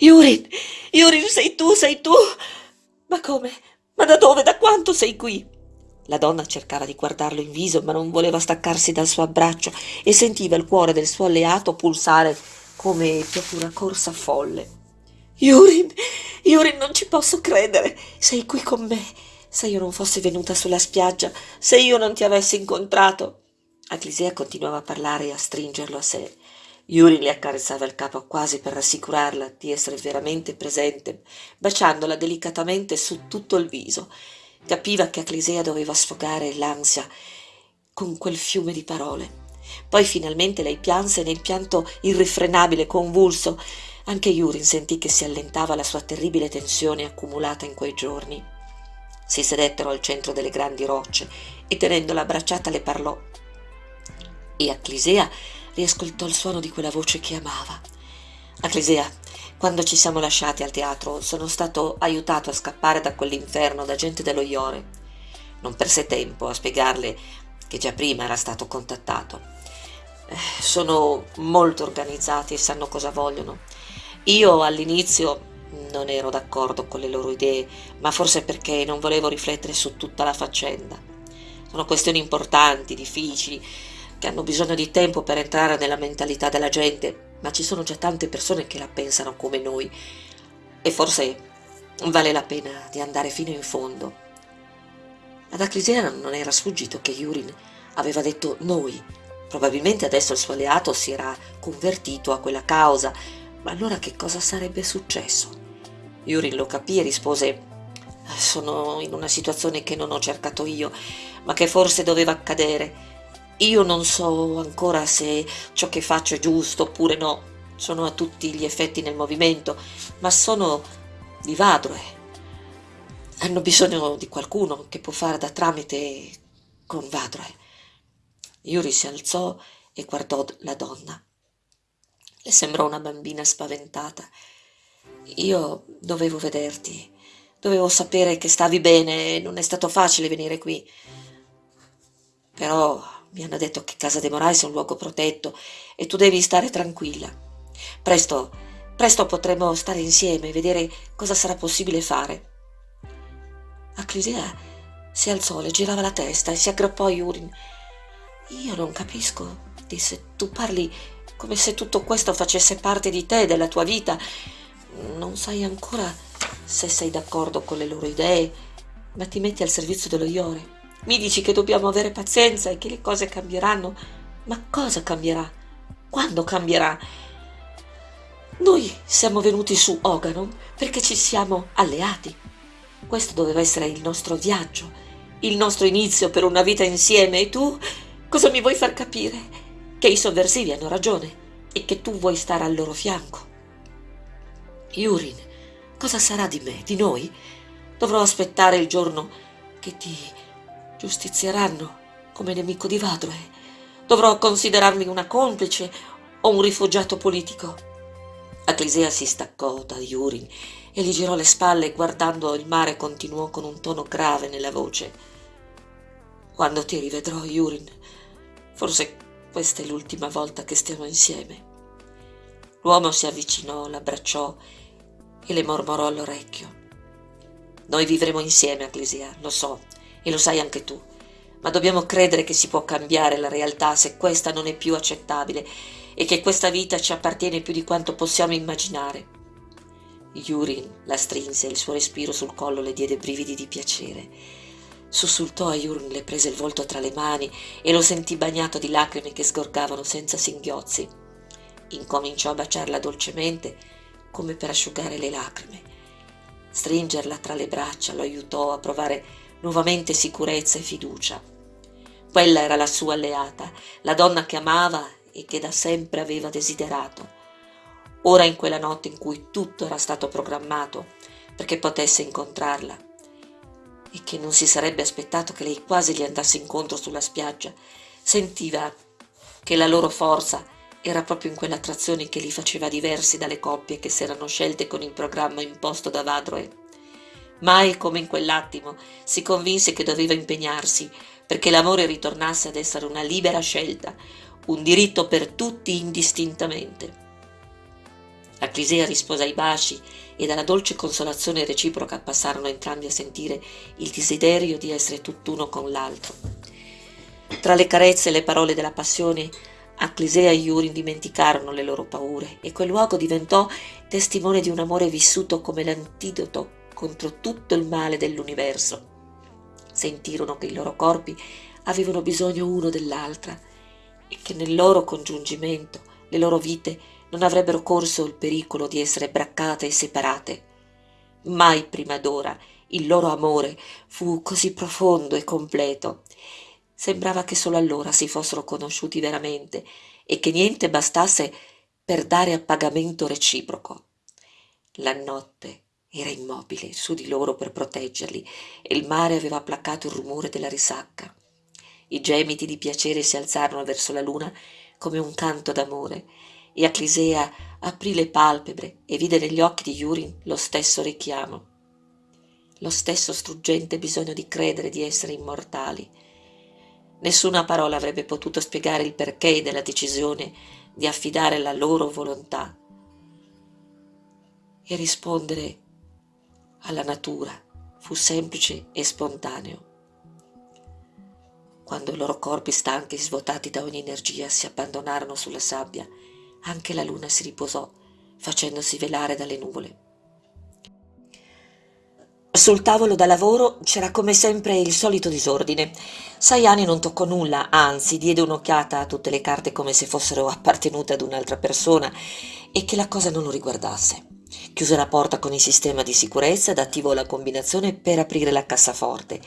Yurin, Yurin, sei tu, sei tu. Ma come? Ma da dove? Da quanto sei qui? La donna cercava di guardarlo in viso, ma non voleva staccarsi dal suo abbraccio e sentiva il cuore del suo alleato pulsare come dopo una corsa folle. Yurin, Yurin, non ci posso credere. Sei qui con me. Se io non fossi venuta sulla spiaggia, se io non ti avessi incontrato. Aclisea continuava a parlare e a stringerlo a sé. Yuri le accarezzava il capo quasi per rassicurarla di essere veramente presente, baciandola delicatamente su tutto il viso. Capiva che Aclisea doveva sfogare l'ansia con quel fiume di parole. Poi finalmente lei pianse nel pianto irrefrenabile, convulso. Anche Yurin sentì che si allentava la sua terribile tensione accumulata in quei giorni. Si sedettero al centro delle grandi rocce e tenendola abbracciata le parlò. E Aclisea riascoltò il suono di quella voce che amava. Aclisea, quando ci siamo lasciati al teatro, sono stato aiutato a scappare da quell'inferno da gente dello Iore. Non perse tempo a spiegarle che già prima era stato contattato. Eh, sono molto organizzati e sanno cosa vogliono. Io all'inizio non ero d'accordo con le loro idee, ma forse perché non volevo riflettere su tutta la faccenda. Sono questioni importanti, difficili, che hanno bisogno di tempo per entrare nella mentalità della gente, ma ci sono già tante persone che la pensano come noi e forse vale la pena di andare fino in fondo. Ad Aclisea non era sfuggito che Yurin aveva detto noi. Probabilmente adesso il suo alleato si era convertito a quella causa, ma allora che cosa sarebbe successo? Yurin lo capì e rispose sono in una situazione che non ho cercato io, ma che forse doveva accadere io non so ancora se ciò che faccio è giusto oppure no, sono a tutti gli effetti nel movimento, ma sono di Vadroe. Hanno bisogno di qualcuno che può fare da tramite con Vadroe. Yuri si alzò e guardò la donna. Le sembrò una bambina spaventata. Io dovevo vederti, dovevo sapere che stavi bene, non è stato facile venire qui. Però mi hanno detto che Casa de Moraes è un luogo protetto e tu devi stare tranquilla. Presto, presto potremo stare insieme e vedere cosa sarà possibile fare. Aclisea si alzò, le girava la testa e si aggrappò a Yurin. Io non capisco, disse, tu parli come se tutto questo facesse parte di te, della tua vita. Non sai ancora se sei d'accordo con le loro idee, ma ti metti al servizio dello Iore. Mi dici che dobbiamo avere pazienza e che le cose cambieranno. Ma cosa cambierà? Quando cambierà? Noi siamo venuti su Oganon perché ci siamo alleati. Questo doveva essere il nostro viaggio, il nostro inizio per una vita insieme e tu cosa mi vuoi far capire? Che i sovversivi hanno ragione e che tu vuoi stare al loro fianco. Yurin, cosa sarà di me, di noi? Dovrò aspettare il giorno che ti giustizieranno come nemico di Vadroe. Dovrò considerarmi una complice o un rifugiato politico. Aclisea si staccò da Yurin e gli girò le spalle guardando il mare continuò con un tono grave nella voce. Quando ti rivedrò, Yurin, forse questa è l'ultima volta che stiamo insieme. L'uomo si avvicinò, l'abbracciò e le mormorò all'orecchio. Noi vivremo insieme, Aclisea, lo so, e lo sai anche tu. Ma dobbiamo credere che si può cambiare la realtà se questa non è più accettabile e che questa vita ci appartiene più di quanto possiamo immaginare. Yurin la strinse e il suo respiro sul collo le diede brividi di piacere. Sussultò a Yurin, le prese il volto tra le mani e lo sentì bagnato di lacrime che sgorgavano senza singhiozzi. Incominciò a baciarla dolcemente, come per asciugare le lacrime. Stringerla tra le braccia lo aiutò a provare nuovamente sicurezza e fiducia. Quella era la sua alleata, la donna che amava e che da sempre aveva desiderato. Ora in quella notte in cui tutto era stato programmato perché potesse incontrarla e che non si sarebbe aspettato che lei quasi gli andasse incontro sulla spiaggia, sentiva che la loro forza era proprio in quell'attrazione che li faceva diversi dalle coppie che si erano scelte con il programma imposto da Vadroe Mai come in quell'attimo si convinse che doveva impegnarsi perché l'amore ritornasse ad essere una libera scelta, un diritto per tutti indistintamente. Aclisea rispose ai baci e dalla dolce consolazione reciproca passarono entrambi a sentire il desiderio di essere tutt'uno con l'altro. Tra le carezze e le parole della passione, Aclisea e Yuri dimenticarono le loro paure e quel luogo diventò testimone di un amore vissuto come l'antidoto contro tutto il male dell'universo. Sentirono che i loro corpi avevano bisogno uno dell'altra e che nel loro congiungimento le loro vite non avrebbero corso il pericolo di essere braccate e separate. Mai prima d'ora il loro amore fu così profondo e completo. Sembrava che solo allora si fossero conosciuti veramente e che niente bastasse per dare appagamento reciproco. La notte era immobile su di loro per proteggerli e il mare aveva placato il rumore della risacca. I gemiti di piacere si alzarono verso la luna come un canto d'amore e Aclisea aprì le palpebre e vide negli occhi di Yurin lo stesso richiamo, lo stesso struggente bisogno di credere di essere immortali. Nessuna parola avrebbe potuto spiegare il perché della decisione di affidare la loro volontà e rispondere alla natura fu semplice e spontaneo. Quando i loro corpi stanchi e svuotati da ogni energia si abbandonarono sulla sabbia, anche la luna si riposò, facendosi velare dalle nuvole. Sul tavolo da lavoro c'era come sempre il solito disordine. Sayani non toccò nulla, anzi diede un'occhiata a tutte le carte come se fossero appartenute ad un'altra persona e che la cosa non lo riguardasse. Chiuse la porta con il sistema di sicurezza ed attivò la combinazione per aprire la cassaforte.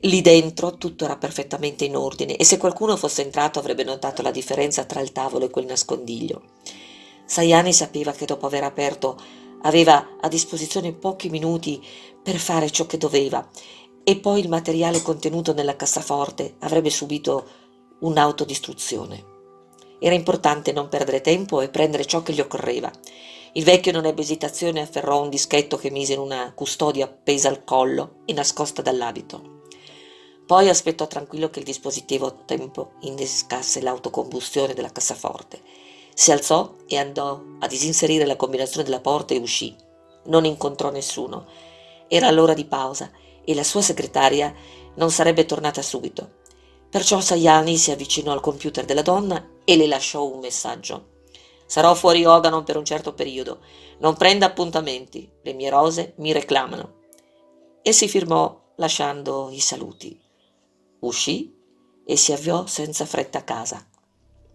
Lì dentro tutto era perfettamente in ordine e se qualcuno fosse entrato avrebbe notato la differenza tra il tavolo e quel nascondiglio. Sayani sapeva che dopo aver aperto aveva a disposizione pochi minuti per fare ciò che doveva e poi il materiale contenuto nella cassaforte avrebbe subito un'autodistruzione. Era importante non perdere tempo e prendere ciò che gli occorreva. Il vecchio non ebbe esitazione e afferrò un dischetto che mise in una custodia appesa al collo e nascosta dall'abito. Poi aspettò tranquillo che il dispositivo a tempo innescasse l'autocombustione della cassaforte. Si alzò e andò a disinserire la combinazione della porta e uscì. Non incontrò nessuno. Era l'ora di pausa e la sua segretaria non sarebbe tornata subito. Perciò Sayani si avvicinò al computer della donna e le lasciò un messaggio. Sarò fuori Oganon per un certo periodo. Non prenda appuntamenti. Le mie rose mi reclamano. E si firmò lasciando i saluti. Uscì e si avviò senza fretta a casa.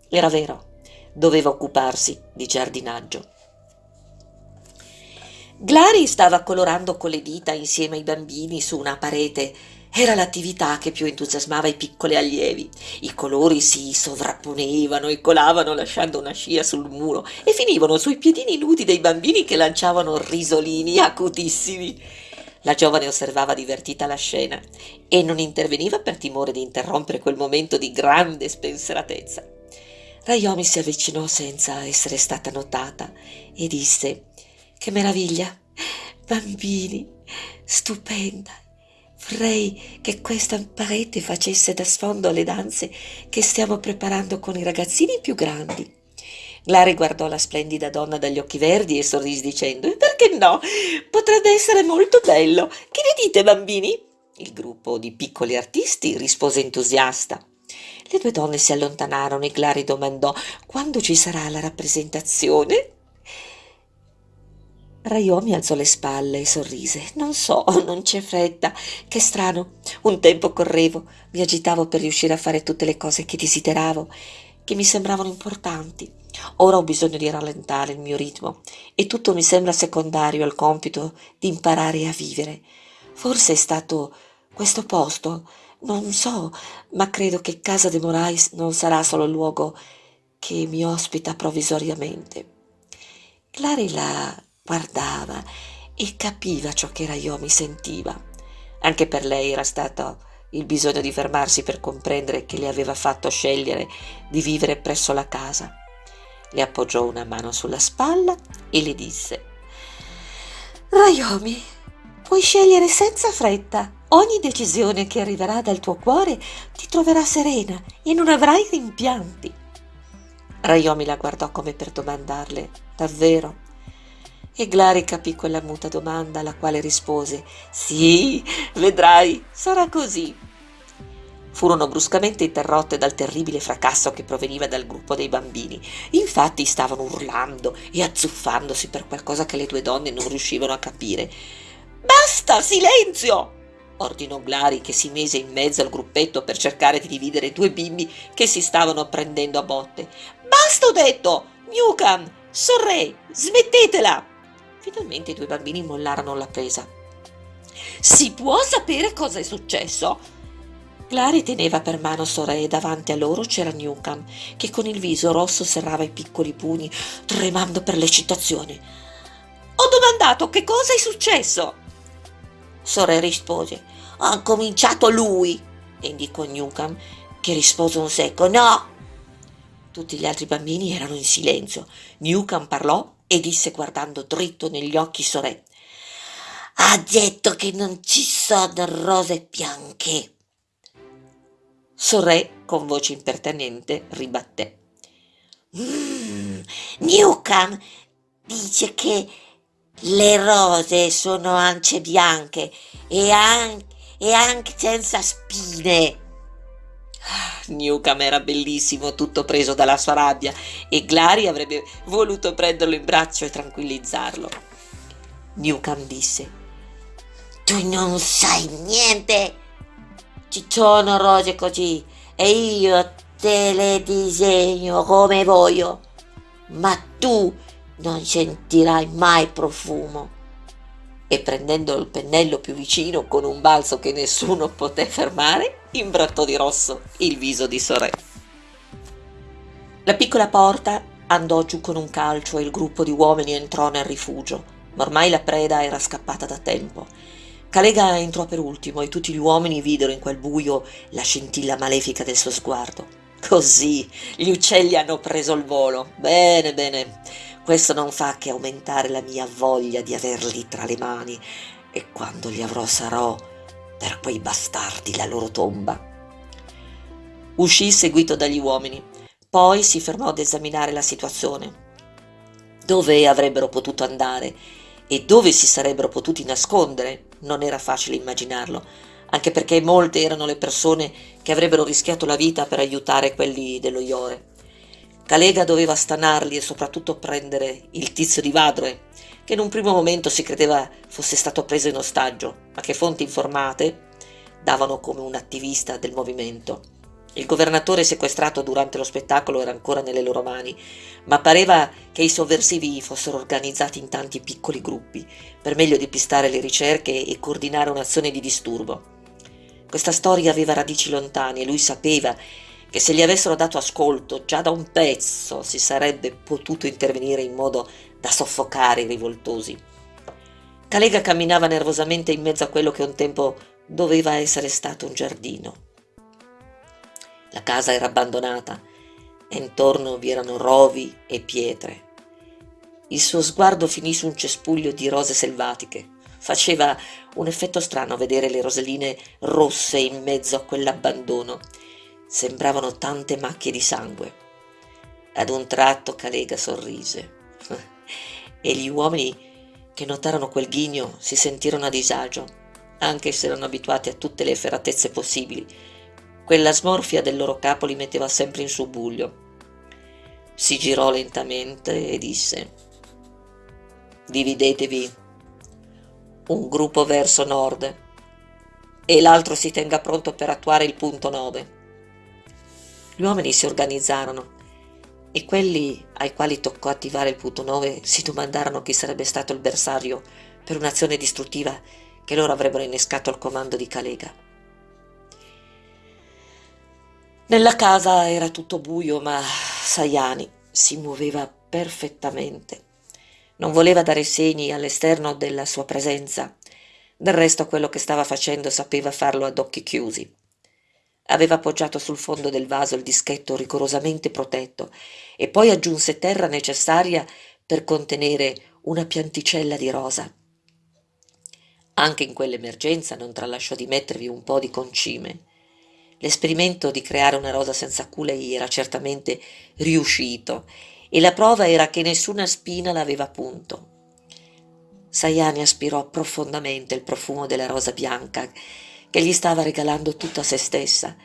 Era vero, doveva occuparsi di giardinaggio. Glari stava colorando con le dita insieme ai bambini su una parete. Era l'attività che più entusiasmava i piccoli allievi. I colori si sovrapponevano e colavano lasciando una scia sul muro e finivano sui piedini nudi dei bambini che lanciavano risolini acutissimi. La giovane osservava divertita la scena e non interveniva per timore di interrompere quel momento di grande spensieratezza. Rayomi si avvicinò senza essere stata notata e disse Che meraviglia! Bambini! Stupenda! Vorrei che questa parete facesse da sfondo alle danze che stiamo preparando con i ragazzini più grandi. Glari guardò la splendida donna dagli occhi verdi e sorrise dicendo Perché no? Potrebbe essere molto bello. Che ne dite, bambini? Il gruppo di piccoli artisti rispose entusiasta. Le due donne si allontanarono e Glari domandò Quando ci sarà la rappresentazione? Raiomi alzò le spalle e sorrise. Non so, non c'è fretta. Che strano. Un tempo correvo, mi agitavo per riuscire a fare tutte le cose che desideravo, che mi sembravano importanti. Ora ho bisogno di rallentare il mio ritmo e tutto mi sembra secondario al compito di imparare a vivere. Forse è stato questo posto, non so, ma credo che Casa de Morais non sarà solo il luogo che mi ospita provvisoriamente. Clary la guardava e capiva ciò che Rayomi sentiva. Anche per lei era stato il bisogno di fermarsi per comprendere che le aveva fatto scegliere di vivere presso la casa le appoggiò una mano sulla spalla e le disse Rayomi, puoi scegliere senza fretta. Ogni decisione che arriverà dal tuo cuore ti troverà serena e non avrai rimpianti. Rayomi la guardò come per domandarle Davvero? E Glari capì quella muta domanda alla quale rispose Sì, vedrai, sarà così furono bruscamente interrotte dal terribile fracasso che proveniva dal gruppo dei bambini. Infatti stavano urlando e azzuffandosi per qualcosa che le due donne non riuscivano a capire. Basta, silenzio! ordinò Glari che si mise in mezzo al gruppetto per cercare di dividere due bimbi che si stavano prendendo a botte. Basta, ho detto! Newcam, sorre, smettetela! Finalmente i due bambini mollarono la presa. Si può sapere cosa è successo? Clary teneva per mano Sorè e davanti a loro c'era Newcam, che con il viso rosso serrava i piccoli pugni, tremando per l'eccitazione. Ho domandato che cosa è successo. Sorè rispose, ha cominciato lui, e indicò Newcam, che rispose un secco no. Tutti gli altri bambini erano in silenzio. Newcam parlò e disse guardando dritto negli occhi Sorè. Ha detto che non ci sono rose bianche. Sorè, con voce impertinente, ribatté. Mm, Newcam dice che le rose sono ance bianche e, an- e anche senza spine. Newcam era bellissimo, tutto preso dalla sua rabbia, e Glary avrebbe voluto prenderlo in braccio e tranquillizzarlo. Newcam disse: Tu non sai niente ci sono rose così e io te le disegno come voglio, ma tu non sentirai mai profumo. E prendendo il pennello più vicino con un balzo che nessuno poté fermare, imbrattò di rosso il viso di Sorè. La piccola porta andò giù con un calcio e il gruppo di uomini entrò nel rifugio, ma ormai la preda era scappata da tempo Calega entrò per ultimo e tutti gli uomini videro in quel buio la scintilla malefica del suo sguardo. Così gli uccelli hanno preso il volo. Bene, bene. Questo non fa che aumentare la mia voglia di averli tra le mani e quando li avrò sarò per quei bastardi la loro tomba. Uscì seguito dagli uomini, poi si fermò ad esaminare la situazione. Dove avrebbero potuto andare e dove si sarebbero potuti nascondere non era facile immaginarlo, anche perché molte erano le persone che avrebbero rischiato la vita per aiutare quelli dello Iore. Calega doveva stanarli e soprattutto prendere il tizio di Vadroe, che in un primo momento si credeva fosse stato preso in ostaggio, ma che fonti informate davano come un attivista del movimento. Il governatore sequestrato durante lo spettacolo era ancora nelle loro mani, ma pareva che i sovversivi fossero organizzati in tanti piccoli gruppi, per meglio depistare le ricerche e coordinare un'azione di disturbo. Questa storia aveva radici lontane e lui sapeva che se gli avessero dato ascolto già da un pezzo si sarebbe potuto intervenire in modo da soffocare i rivoltosi. Calega camminava nervosamente in mezzo a quello che un tempo doveva essere stato un giardino. La casa era abbandonata e intorno vi erano rovi e pietre. Il suo sguardo finì su un cespuglio di rose selvatiche. Faceva un effetto strano vedere le roselline rosse in mezzo a quell'abbandono. Sembravano tante macchie di sangue. Ad un tratto Calega sorrise e gli uomini che notarono quel ghigno si sentirono a disagio, anche se erano abituati a tutte le efferatezze possibili quella smorfia del loro capo li metteva sempre in subbuglio. Si girò lentamente e disse Dividetevi, un gruppo verso nord e l'altro si tenga pronto per attuare il punto 9. Gli uomini si organizzarono e quelli ai quali toccò attivare il punto 9 si domandarono chi sarebbe stato il bersaglio per un'azione distruttiva che loro avrebbero innescato al comando di Calega. Nella casa era tutto buio, ma Sayani si muoveva perfettamente. Non voleva dare segni all'esterno della sua presenza. Del resto quello che stava facendo sapeva farlo ad occhi chiusi. Aveva appoggiato sul fondo del vaso il dischetto rigorosamente protetto e poi aggiunse terra necessaria per contenere una pianticella di rosa. Anche in quell'emergenza non tralasciò di mettervi un po' di concime. L'esperimento di creare una rosa senza culei era certamente riuscito e la prova era che nessuna spina l'aveva punto. Sayani aspirò profondamente il profumo della rosa bianca che gli stava regalando tutta se stessa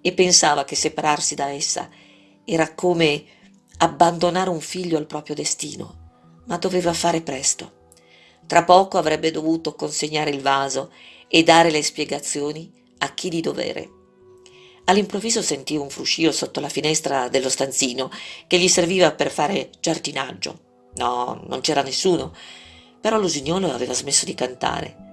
e pensava che separarsi da essa era come abbandonare un figlio al proprio destino, ma doveva fare presto. Tra poco avrebbe dovuto consegnare il vaso e dare le spiegazioni a chi di dovere. All'improvviso sentì un fruscio sotto la finestra dello stanzino che gli serviva per fare giardinaggio. No, non c'era nessuno, però l'usignolo aveva smesso di cantare.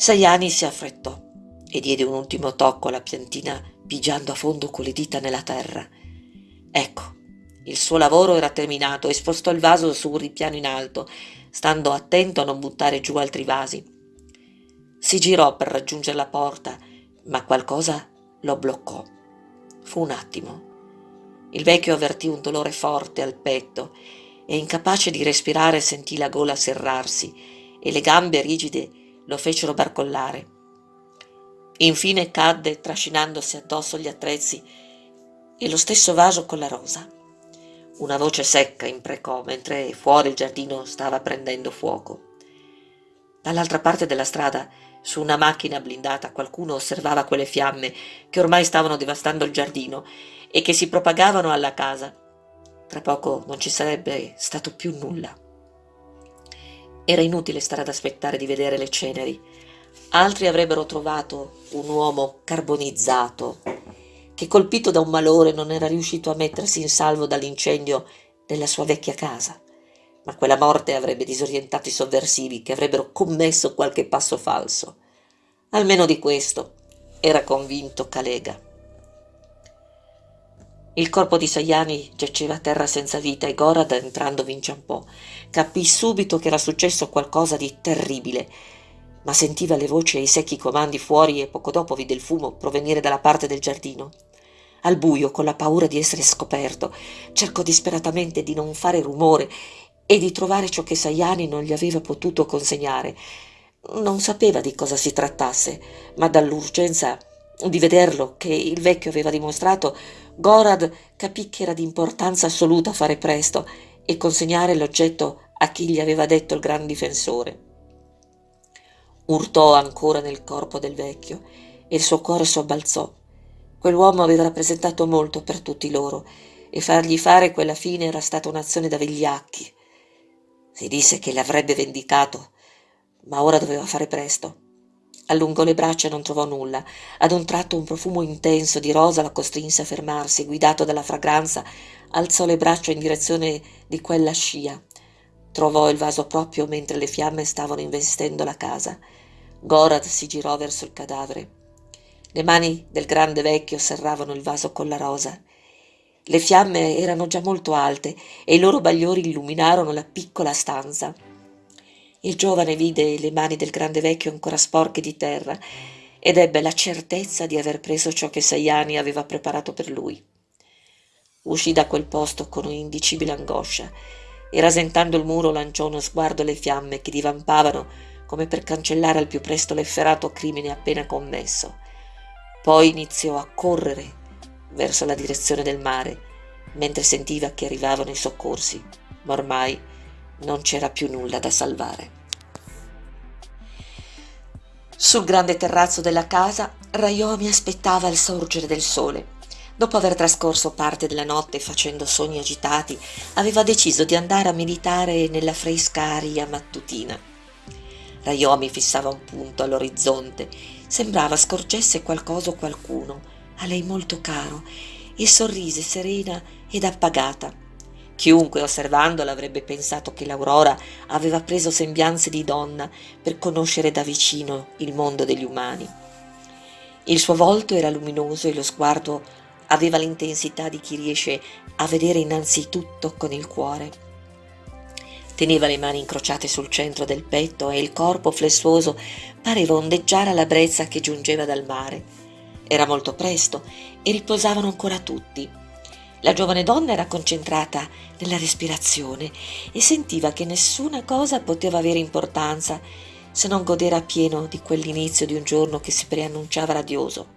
Saiani si affrettò e diede un ultimo tocco alla piantina pigiando a fondo con le dita nella terra. Ecco, il suo lavoro era terminato e spostò il vaso su un ripiano in alto, stando attento a non buttare giù altri vasi. Si girò per raggiungere la porta, ma qualcosa lo bloccò. Fu un attimo. Il vecchio avvertì un dolore forte al petto e incapace di respirare sentì la gola serrarsi e le gambe rigide lo fecero barcollare. Infine cadde trascinandosi addosso gli attrezzi e lo stesso vaso con la rosa. Una voce secca imprecò mentre fuori il giardino stava prendendo fuoco. Dall'altra parte della strada su una macchina blindata qualcuno osservava quelle fiamme che ormai stavano devastando il giardino e che si propagavano alla casa. Tra poco non ci sarebbe stato più nulla. Era inutile stare ad aspettare di vedere le ceneri. Altri avrebbero trovato un uomo carbonizzato che colpito da un malore non era riuscito a mettersi in salvo dall'incendio della sua vecchia casa ma quella morte avrebbe disorientato i sovversivi che avrebbero commesso qualche passo falso. Almeno di questo era convinto Calega. Il corpo di Saiani giaceva a terra senza vita e Gorad, entrandovi inciampò. Capì subito che era successo qualcosa di terribile, ma sentiva le voci e i secchi comandi fuori e poco dopo vide il fumo provenire dalla parte del giardino. Al buio, con la paura di essere scoperto, cercò disperatamente di non fare rumore e di trovare ciò che Saiani non gli aveva potuto consegnare. Non sapeva di cosa si trattasse, ma dall'urgenza di vederlo che il vecchio aveva dimostrato, Gorad capì che era di importanza assoluta fare presto e consegnare l'oggetto a chi gli aveva detto il gran difensore. Urtò ancora nel corpo del vecchio e il suo cuore sobbalzò. Quell'uomo aveva rappresentato molto per tutti loro e fargli fare quella fine era stata un'azione da vigliacchi. Si disse che l'avrebbe vendicato, ma ora doveva fare presto. Allungò le braccia e non trovò nulla. Ad un tratto un profumo intenso di rosa la costrinse a fermarsi, guidato dalla fragranza, alzò le braccia in direzione di quella scia. Trovò il vaso proprio mentre le fiamme stavano investendo la casa. Gorad si girò verso il cadavere. Le mani del grande vecchio serravano il vaso con la rosa. Le fiamme erano già molto alte e i loro bagliori illuminarono la piccola stanza. Il giovane vide le mani del grande vecchio ancora sporche di terra ed ebbe la certezza di aver preso ciò che Saiani aveva preparato per lui. Uscì da quel posto con un'indicibile angoscia e rasentando il muro lanciò uno sguardo alle fiamme che divampavano come per cancellare al più presto l'efferato crimine appena commesso. Poi iniziò a correre verso la direzione del mare, mentre sentiva che arrivavano i soccorsi, ma ormai non c'era più nulla da salvare. Sul grande terrazzo della casa, Rayomi aspettava il sorgere del sole. Dopo aver trascorso parte della notte facendo sogni agitati, aveva deciso di andare a meditare nella fresca aria mattutina. Rayomi fissava un punto all'orizzonte, sembrava scorgesse qualcosa o qualcuno, a lei molto caro, e sorrise serena ed appagata. Chiunque osservandola avrebbe pensato che l'Aurora aveva preso sembianze di donna per conoscere da vicino il mondo degli umani. Il suo volto era luminoso e lo sguardo aveva l'intensità di chi riesce a vedere innanzitutto con il cuore. Teneva le mani incrociate sul centro del petto e il corpo flessuoso pareva ondeggiare alla brezza che giungeva dal mare. Era molto presto e riposavano ancora tutti. La giovane donna era concentrata nella respirazione e sentiva che nessuna cosa poteva avere importanza se non godere appieno di quell'inizio di un giorno che si preannunciava radioso.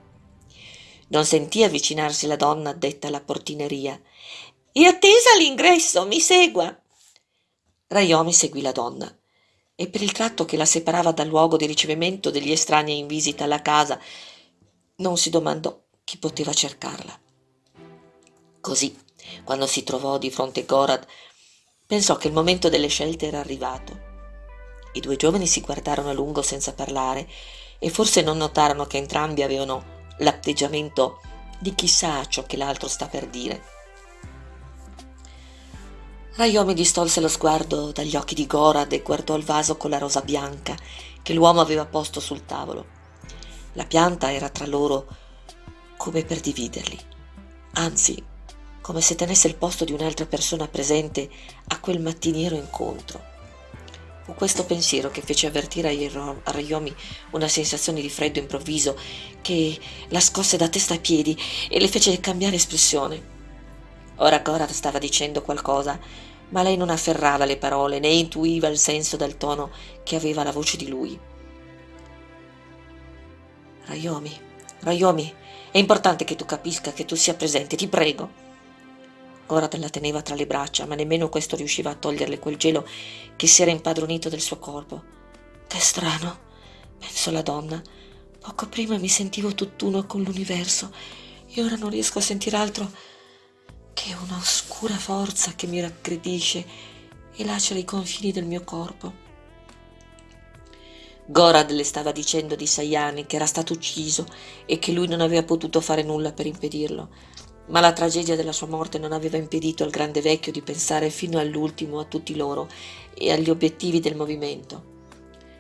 Non sentì avvicinarsi la donna addetta alla portineria. È attesa all'ingresso, mi segua. Raiomi seguì la donna e per il tratto che la separava dal luogo di ricevimento degli estranei in visita alla casa non si domandò chi poteva cercarla. Così, quando si trovò di fronte Gorad, pensò che il momento delle scelte era arrivato. I due giovani si guardarono a lungo senza parlare e forse non notarono che entrambi avevano l'atteggiamento di chi sa ciò che l'altro sta per dire. Rayomi distolse lo sguardo dagli occhi di Gorad e guardò il vaso con la rosa bianca che l'uomo aveva posto sul tavolo. La pianta era tra loro come per dividerli, anzi come se tenesse il posto di un'altra persona presente a quel mattiniero incontro. Fu questo pensiero che fece avvertire a Rayomi una sensazione di freddo improvviso che la scosse da testa ai piedi e le fece cambiare espressione. Ora Gorad stava dicendo qualcosa, ma lei non afferrava le parole né intuiva il senso del tono che aveva la voce di lui. Rayomi, Rayomi, è importante che tu capisca, che tu sia presente, ti prego. Gorad la teneva tra le braccia, ma nemmeno questo riusciva a toglierle quel gelo che si era impadronito del suo corpo. Che strano, pensò la donna. Poco prima mi sentivo tutt'uno con l'universo e ora non riesco a sentire altro che una oscura forza che mi raggredisce e lacera i confini del mio corpo. Gorad le stava dicendo di Sayani che era stato ucciso e che lui non aveva potuto fare nulla per impedirlo, ma la tragedia della sua morte non aveva impedito al grande vecchio di pensare fino all'ultimo a tutti loro e agli obiettivi del movimento.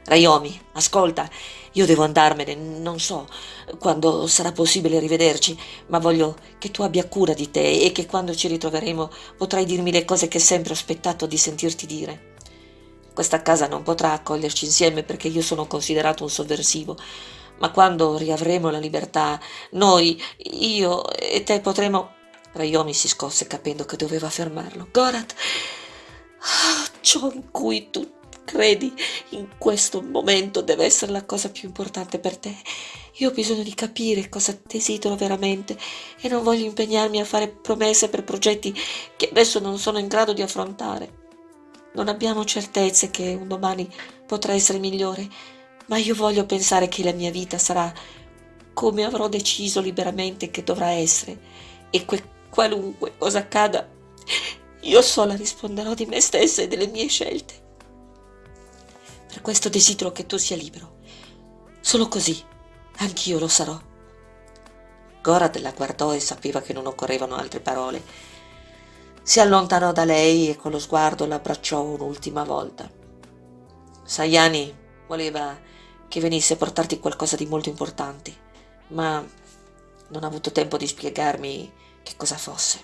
Rayomi, ascolta, io devo andarmene, non so quando sarà possibile rivederci, ma voglio che tu abbia cura di te e che quando ci ritroveremo potrai dirmi le cose che sempre ho aspettato di sentirti dire. Questa casa non potrà accoglierci insieme perché io sono considerato un sovversivo, ma quando riavremo la libertà, noi, io e te potremo... Rayomi si scosse capendo che doveva fermarlo. Gorat, ah, ciò in cui tu credi in questo momento deve essere la cosa più importante per te. Io ho bisogno di capire cosa desidero veramente e non voglio impegnarmi a fare promesse per progetti che adesso non sono in grado di affrontare. Non abbiamo certezze che un domani potrà essere migliore, ma io voglio pensare che la mia vita sarà come avrò deciso liberamente che dovrà essere e che qualunque cosa accada, io sola risponderò di me stessa e delle mie scelte. Per questo desidero che tu sia libero. Solo così, anch'io lo sarò. Gorad la guardò e sapeva che non occorrevano altre parole si allontanò da lei e con lo sguardo l'abbracciò un'ultima volta. Sayani voleva che venisse a portarti qualcosa di molto importante, ma non ha avuto tempo di spiegarmi che cosa fosse.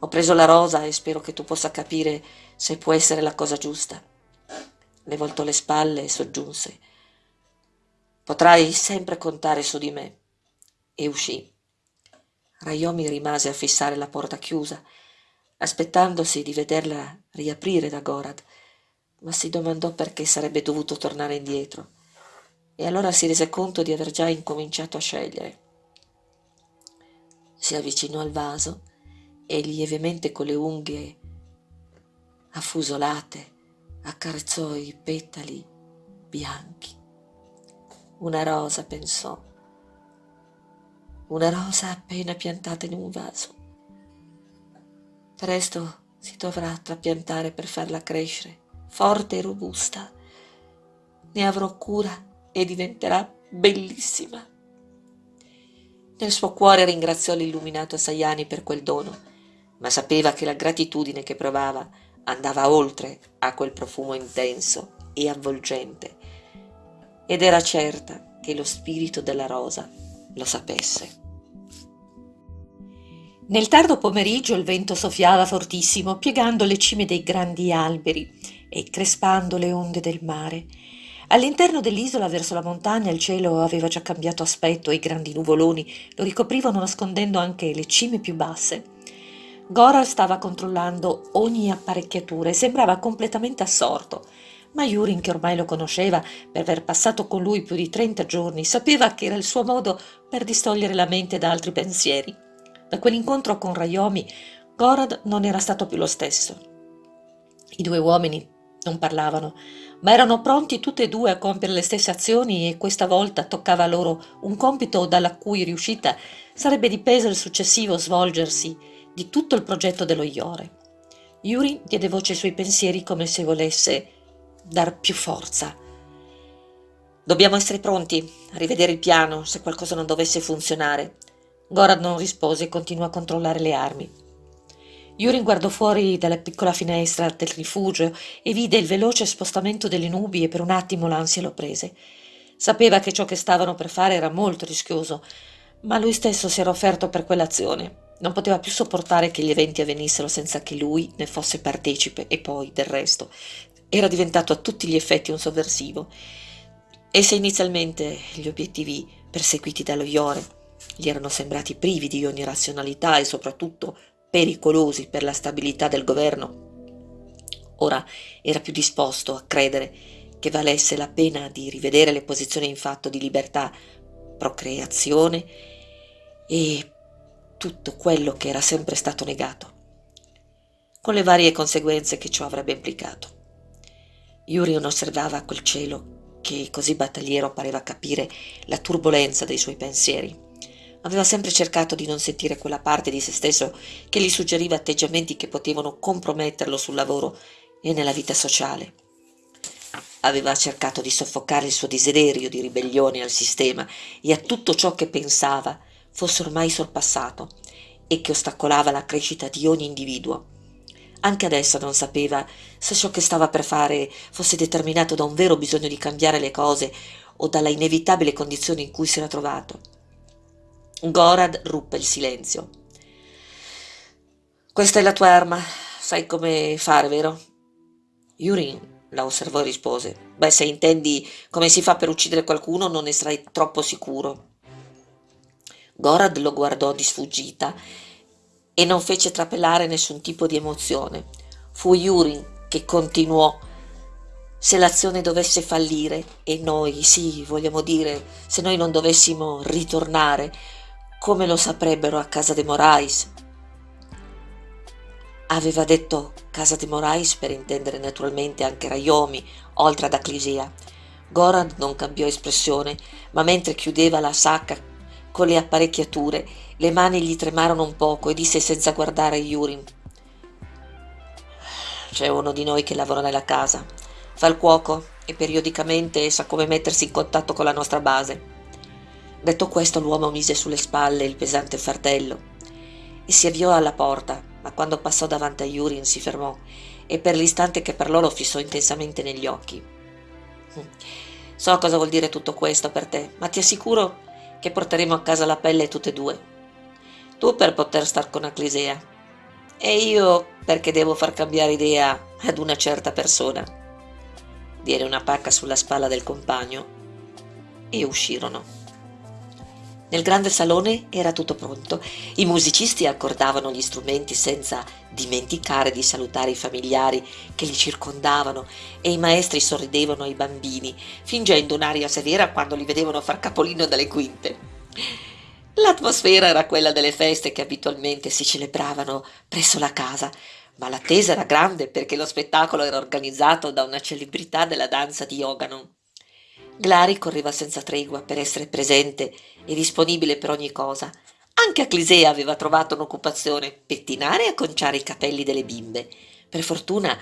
Ho preso la rosa e spero che tu possa capire se può essere la cosa giusta. Le voltò le spalle e soggiunse. Potrai sempre contare su di me. E uscì. Rayomi rimase a fissare la porta chiusa aspettandosi di vederla riaprire da Gorad, ma si domandò perché sarebbe dovuto tornare indietro. E allora si rese conto di aver già incominciato a scegliere. Si avvicinò al vaso e lievemente con le unghie affusolate accarezzò i petali bianchi. Una rosa, pensò, una rosa appena piantata in un vaso. Presto si dovrà trapiantare per farla crescere, forte e robusta. Ne avrò cura e diventerà bellissima. Nel suo cuore ringraziò l'illuminato Sayani per quel dono, ma sapeva che la gratitudine che provava andava oltre a quel profumo intenso e avvolgente, ed era certa che lo spirito della rosa lo sapesse. Nel tardo pomeriggio il vento soffiava fortissimo, piegando le cime dei grandi alberi e crespando le onde del mare. All'interno dell'isola, verso la montagna, il cielo aveva già cambiato aspetto e i grandi nuvoloni lo ricoprivano nascondendo anche le cime più basse. Goral stava controllando ogni apparecchiatura e sembrava completamente assorto, ma Yurin, che ormai lo conosceva per aver passato con lui più di trenta giorni, sapeva che era il suo modo per distogliere la mente da altri pensieri. Da quell'incontro con Rayomi, Gorad non era stato più lo stesso. I due uomini non parlavano, ma erano pronti tutti e due a compiere le stesse azioni e questa volta toccava loro un compito dalla cui riuscita sarebbe dipeso il successivo svolgersi di tutto il progetto dello Iore. Yuri diede voce ai suoi pensieri come se volesse dar più forza. Dobbiamo essere pronti a rivedere il piano se qualcosa non dovesse funzionare. Gorad non rispose e continuò a controllare le armi. Yurin guardò fuori dalla piccola finestra del rifugio e vide il veloce spostamento delle nubi e per un attimo l'ansia lo prese. Sapeva che ciò che stavano per fare era molto rischioso, ma lui stesso si era offerto per quell'azione. Non poteva più sopportare che gli eventi avvenissero senza che lui ne fosse partecipe e poi, del resto, era diventato a tutti gli effetti un sovversivo. E se inizialmente gli obiettivi perseguiti dallo Iore gli erano sembrati privi di ogni razionalità e soprattutto pericolosi per la stabilità del governo. Ora era più disposto a credere che valesse la pena di rivedere le posizioni in fatto di libertà, procreazione e tutto quello che era sempre stato negato, con le varie conseguenze che ciò avrebbe implicato. Yurion osservava quel cielo che così battagliero pareva capire la turbolenza dei suoi pensieri Aveva sempre cercato di non sentire quella parte di se stesso che gli suggeriva atteggiamenti che potevano comprometterlo sul lavoro e nella vita sociale. Aveva cercato di soffocare il suo desiderio di ribellione al sistema e a tutto ciò che pensava fosse ormai sorpassato e che ostacolava la crescita di ogni individuo. Anche adesso non sapeva se ciò che stava per fare fosse determinato da un vero bisogno di cambiare le cose o dalla inevitabile condizione in cui si era trovato. Gorad ruppe il silenzio. Questa è la tua arma, sai come fare, vero? Yurin la osservò e rispose. Beh, se intendi come si fa per uccidere qualcuno, non ne sarai troppo sicuro. Gorad lo guardò di sfuggita e non fece trapelare nessun tipo di emozione. Fu Yurin che continuò. Se l'azione dovesse fallire e noi, sì, vogliamo dire, se noi non dovessimo ritornare, come lo saprebbero a casa de Morais? Aveva detto casa de Morais per intendere naturalmente anche Rayomi, oltre ad Aclisia. Goran non cambiò espressione, ma mentre chiudeva la sacca con le apparecchiature, le mani gli tremarono un poco e disse senza guardare Yurin. C'è uno di noi che lavora nella casa, fa il cuoco e periodicamente sa come mettersi in contatto con la nostra base. Detto questo l'uomo mise sulle spalle il pesante fardello e si avviò alla porta, ma quando passò davanti a Yurin si fermò e per l'istante che parlò lo fissò intensamente negli occhi. So cosa vuol dire tutto questo per te, ma ti assicuro che porteremo a casa la pelle tutte e due. Tu per poter star con Aclisea e io perché devo far cambiare idea ad una certa persona. Diede una pacca sulla spalla del compagno e uscirono. Nel grande salone era tutto pronto. I musicisti accordavano gli strumenti senza dimenticare di salutare i familiari che li circondavano e i maestri sorridevano ai bambini, fingendo un'aria severa quando li vedevano far capolino dalle quinte. L'atmosfera era quella delle feste che abitualmente si celebravano presso la casa, ma l'attesa era grande perché lo spettacolo era organizzato da una celebrità della danza di Oganon. Glari correva senza tregua per essere presente e disponibile per ogni cosa. Anche a Clisea aveva trovato un'occupazione, pettinare e acconciare i capelli delle bimbe. Per fortuna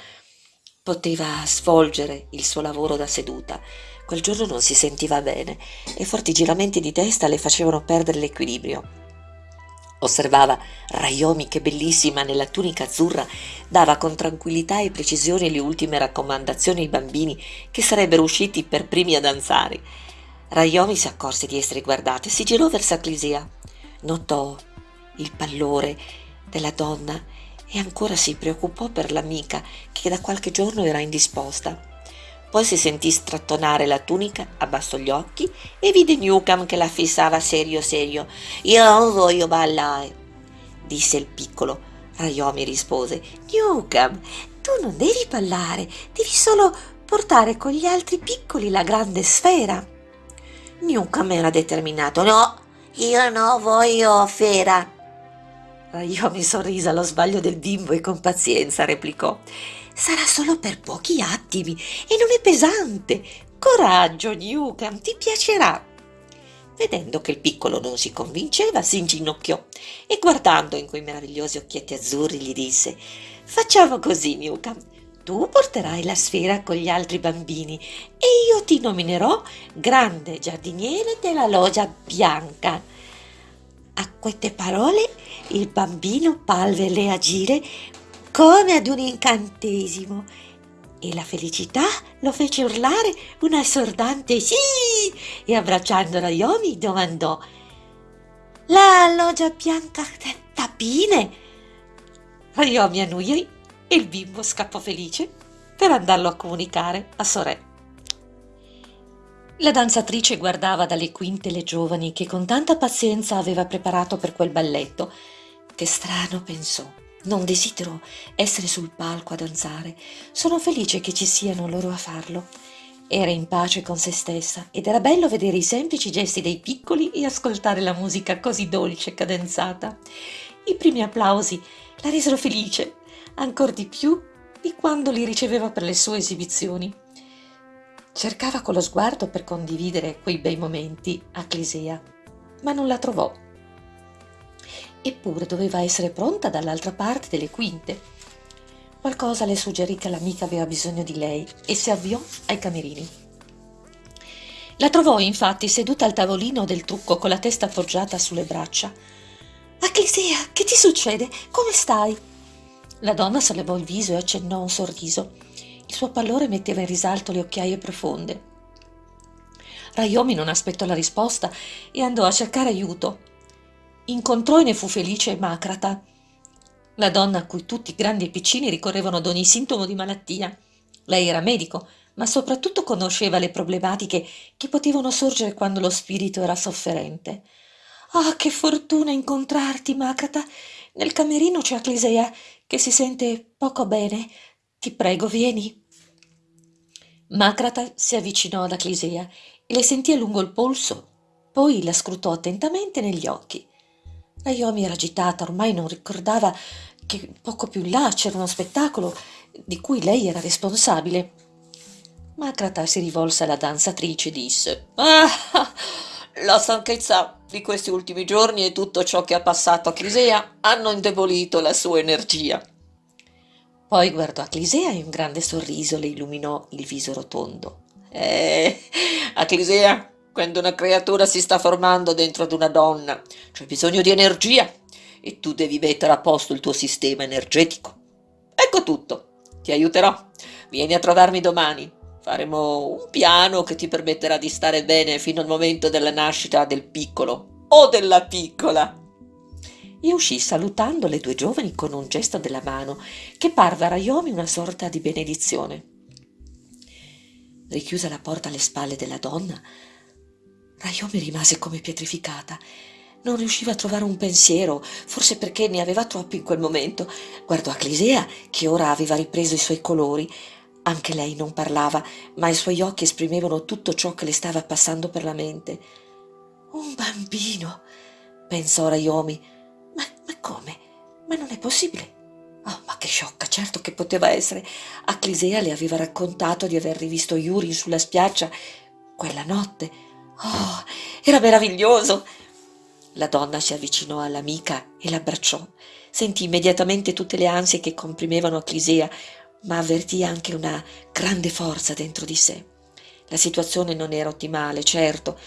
poteva svolgere il suo lavoro da seduta. Quel giorno non si sentiva bene e forti giramenti di testa le facevano perdere l'equilibrio. Osservava Rayomi che bellissima nella tunica azzurra dava con tranquillità e precisione le ultime raccomandazioni ai bambini che sarebbero usciti per primi a danzare. Rayomi si accorse di essere guardata e si girò verso Aclisia. Notò il pallore della donna e ancora si preoccupò per l'amica che da qualche giorno era indisposta. Poi si sentì strattonare la tunica, abbassò gli occhi e vide Newcam che la fissava serio serio. Io non voglio ballare, disse il piccolo. Rayomi rispose, Newcam, tu non devi ballare, devi solo portare con gli altri piccoli la grande sfera. Newcam era determinato. No, io no voglio fera. Rayomi sorrise allo sbaglio del bimbo e con pazienza replicò sarà solo per pochi attimi e non è pesante. Coraggio, Newcam, ti piacerà. Vedendo che il piccolo non si convinceva, si inginocchiò e guardando in quei meravigliosi occhietti azzurri gli disse Facciamo così, Newcam. tu porterai la sfera con gli altri bambini e io ti nominerò grande giardiniere della loggia bianca. A queste parole il bambino parve le agire come ad un incantesimo e la felicità lo fece urlare un assordante sì e abbracciando Rayomi domandò la loggia bianca tapine Rayomi annuì e il bimbo scappò felice per andarlo a comunicare a Sorè. La danzatrice guardava dalle quinte le giovani che con tanta pazienza aveva preparato per quel balletto. Che strano, pensò. Non desidero essere sul palco a danzare. Sono felice che ci siano loro a farlo. Era in pace con se stessa ed era bello vedere i semplici gesti dei piccoli e ascoltare la musica così dolce e cadenzata. I primi applausi la resero felice ancor di più di quando li riceveva per le sue esibizioni. Cercava con lo sguardo per condividere quei bei momenti a Clisea, ma non la trovò. Eppure doveva essere pronta dall'altra parte delle quinte. Qualcosa le suggerì che l'amica aveva bisogno di lei e si avviò ai camerini. La trovò infatti seduta al tavolino del trucco con la testa appoggiata sulle braccia. Acclisea, che ti succede? Come stai? La donna sollevò il viso e accennò un sorriso. Il suo pallore metteva in risalto le occhiaie profonde. Rayomi non aspettò la risposta e andò a cercare aiuto. Incontrò e ne fu felice Macrata, la donna a cui tutti, grandi e piccini, ricorrevano ad ogni sintomo di malattia. Lei era medico, ma soprattutto conosceva le problematiche che potevano sorgere quando lo spirito era sofferente. Ah, che fortuna incontrarti, Macrata! Nel camerino c'è Aclisea, che si sente poco bene. Ti prego, vieni. Macrata si avvicinò ad Aclisea e le sentì a lungo il polso, poi la scrutò attentamente negli occhi. Naomi era agitata, ormai non ricordava che poco più là c'era uno spettacolo di cui lei era responsabile. Macrata si rivolse alla danzatrice e disse Ah, la stanchezza di questi ultimi giorni e tutto ciò che ha passato a Clisea hanno indebolito la sua energia. Poi guardò a Clisea e un grande sorriso le illuminò il viso rotondo. Eh, a Clisea, quando una creatura si sta formando dentro ad una donna, c'è bisogno di energia e tu devi mettere a posto il tuo sistema energetico. Ecco tutto, ti aiuterò. Vieni a trovarmi domani Faremo un piano che ti permetterà di stare bene fino al momento della nascita del piccolo o della piccola. E uscì salutando le due giovani con un gesto della mano che parve a Rayomi una sorta di benedizione. Richiusa la porta alle spalle della donna, Rayomi rimase come pietrificata. Non riusciva a trovare un pensiero, forse perché ne aveva troppi in quel momento. Guardò a Clisea, che ora aveva ripreso i suoi colori, anche lei non parlava, ma i suoi occhi esprimevano tutto ciò che le stava passando per la mente. Un bambino, pensò Rayomi. Ma, ma come? Ma non è possibile. Oh, ma che sciocca, certo che poteva essere. Aclisea le aveva raccontato di aver rivisto Yuri sulla spiaggia quella notte. Oh, era meraviglioso. La donna si avvicinò all'amica e l'abbracciò. Sentì immediatamente tutte le ansie che comprimevano Aclisea, ma avvertì anche una grande forza dentro di sé. La situazione non era ottimale, certo,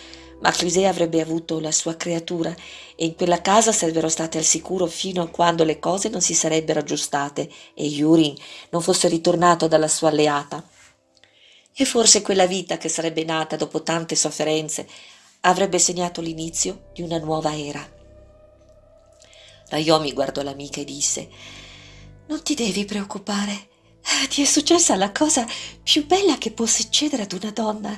ma Clisea avrebbe avuto la sua creatura e in quella casa sarebbero state al sicuro fino a quando le cose non si sarebbero aggiustate e Yurin non fosse ritornato dalla sua alleata. E forse quella vita che sarebbe nata dopo tante sofferenze avrebbe segnato l'inizio di una nuova era. Rayomi guardò l'amica e disse Non ti devi preoccupare. Ah, ti è successa la cosa più bella che può succedere ad una donna.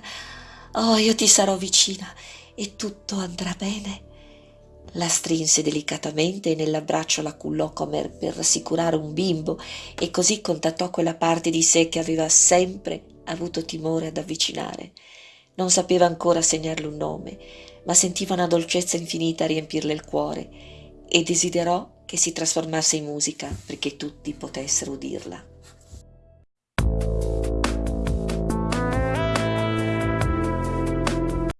Oh, io ti sarò vicina e tutto andrà bene. La strinse delicatamente e nell'abbraccio la cullò come per rassicurare un bimbo e così contattò quella parte di sé che aveva sempre avuto timore ad avvicinare. Non sapeva ancora segnarle un nome, ma sentiva una dolcezza infinita riempirle il cuore e desiderò che si trasformasse in musica perché tutti potessero udirla.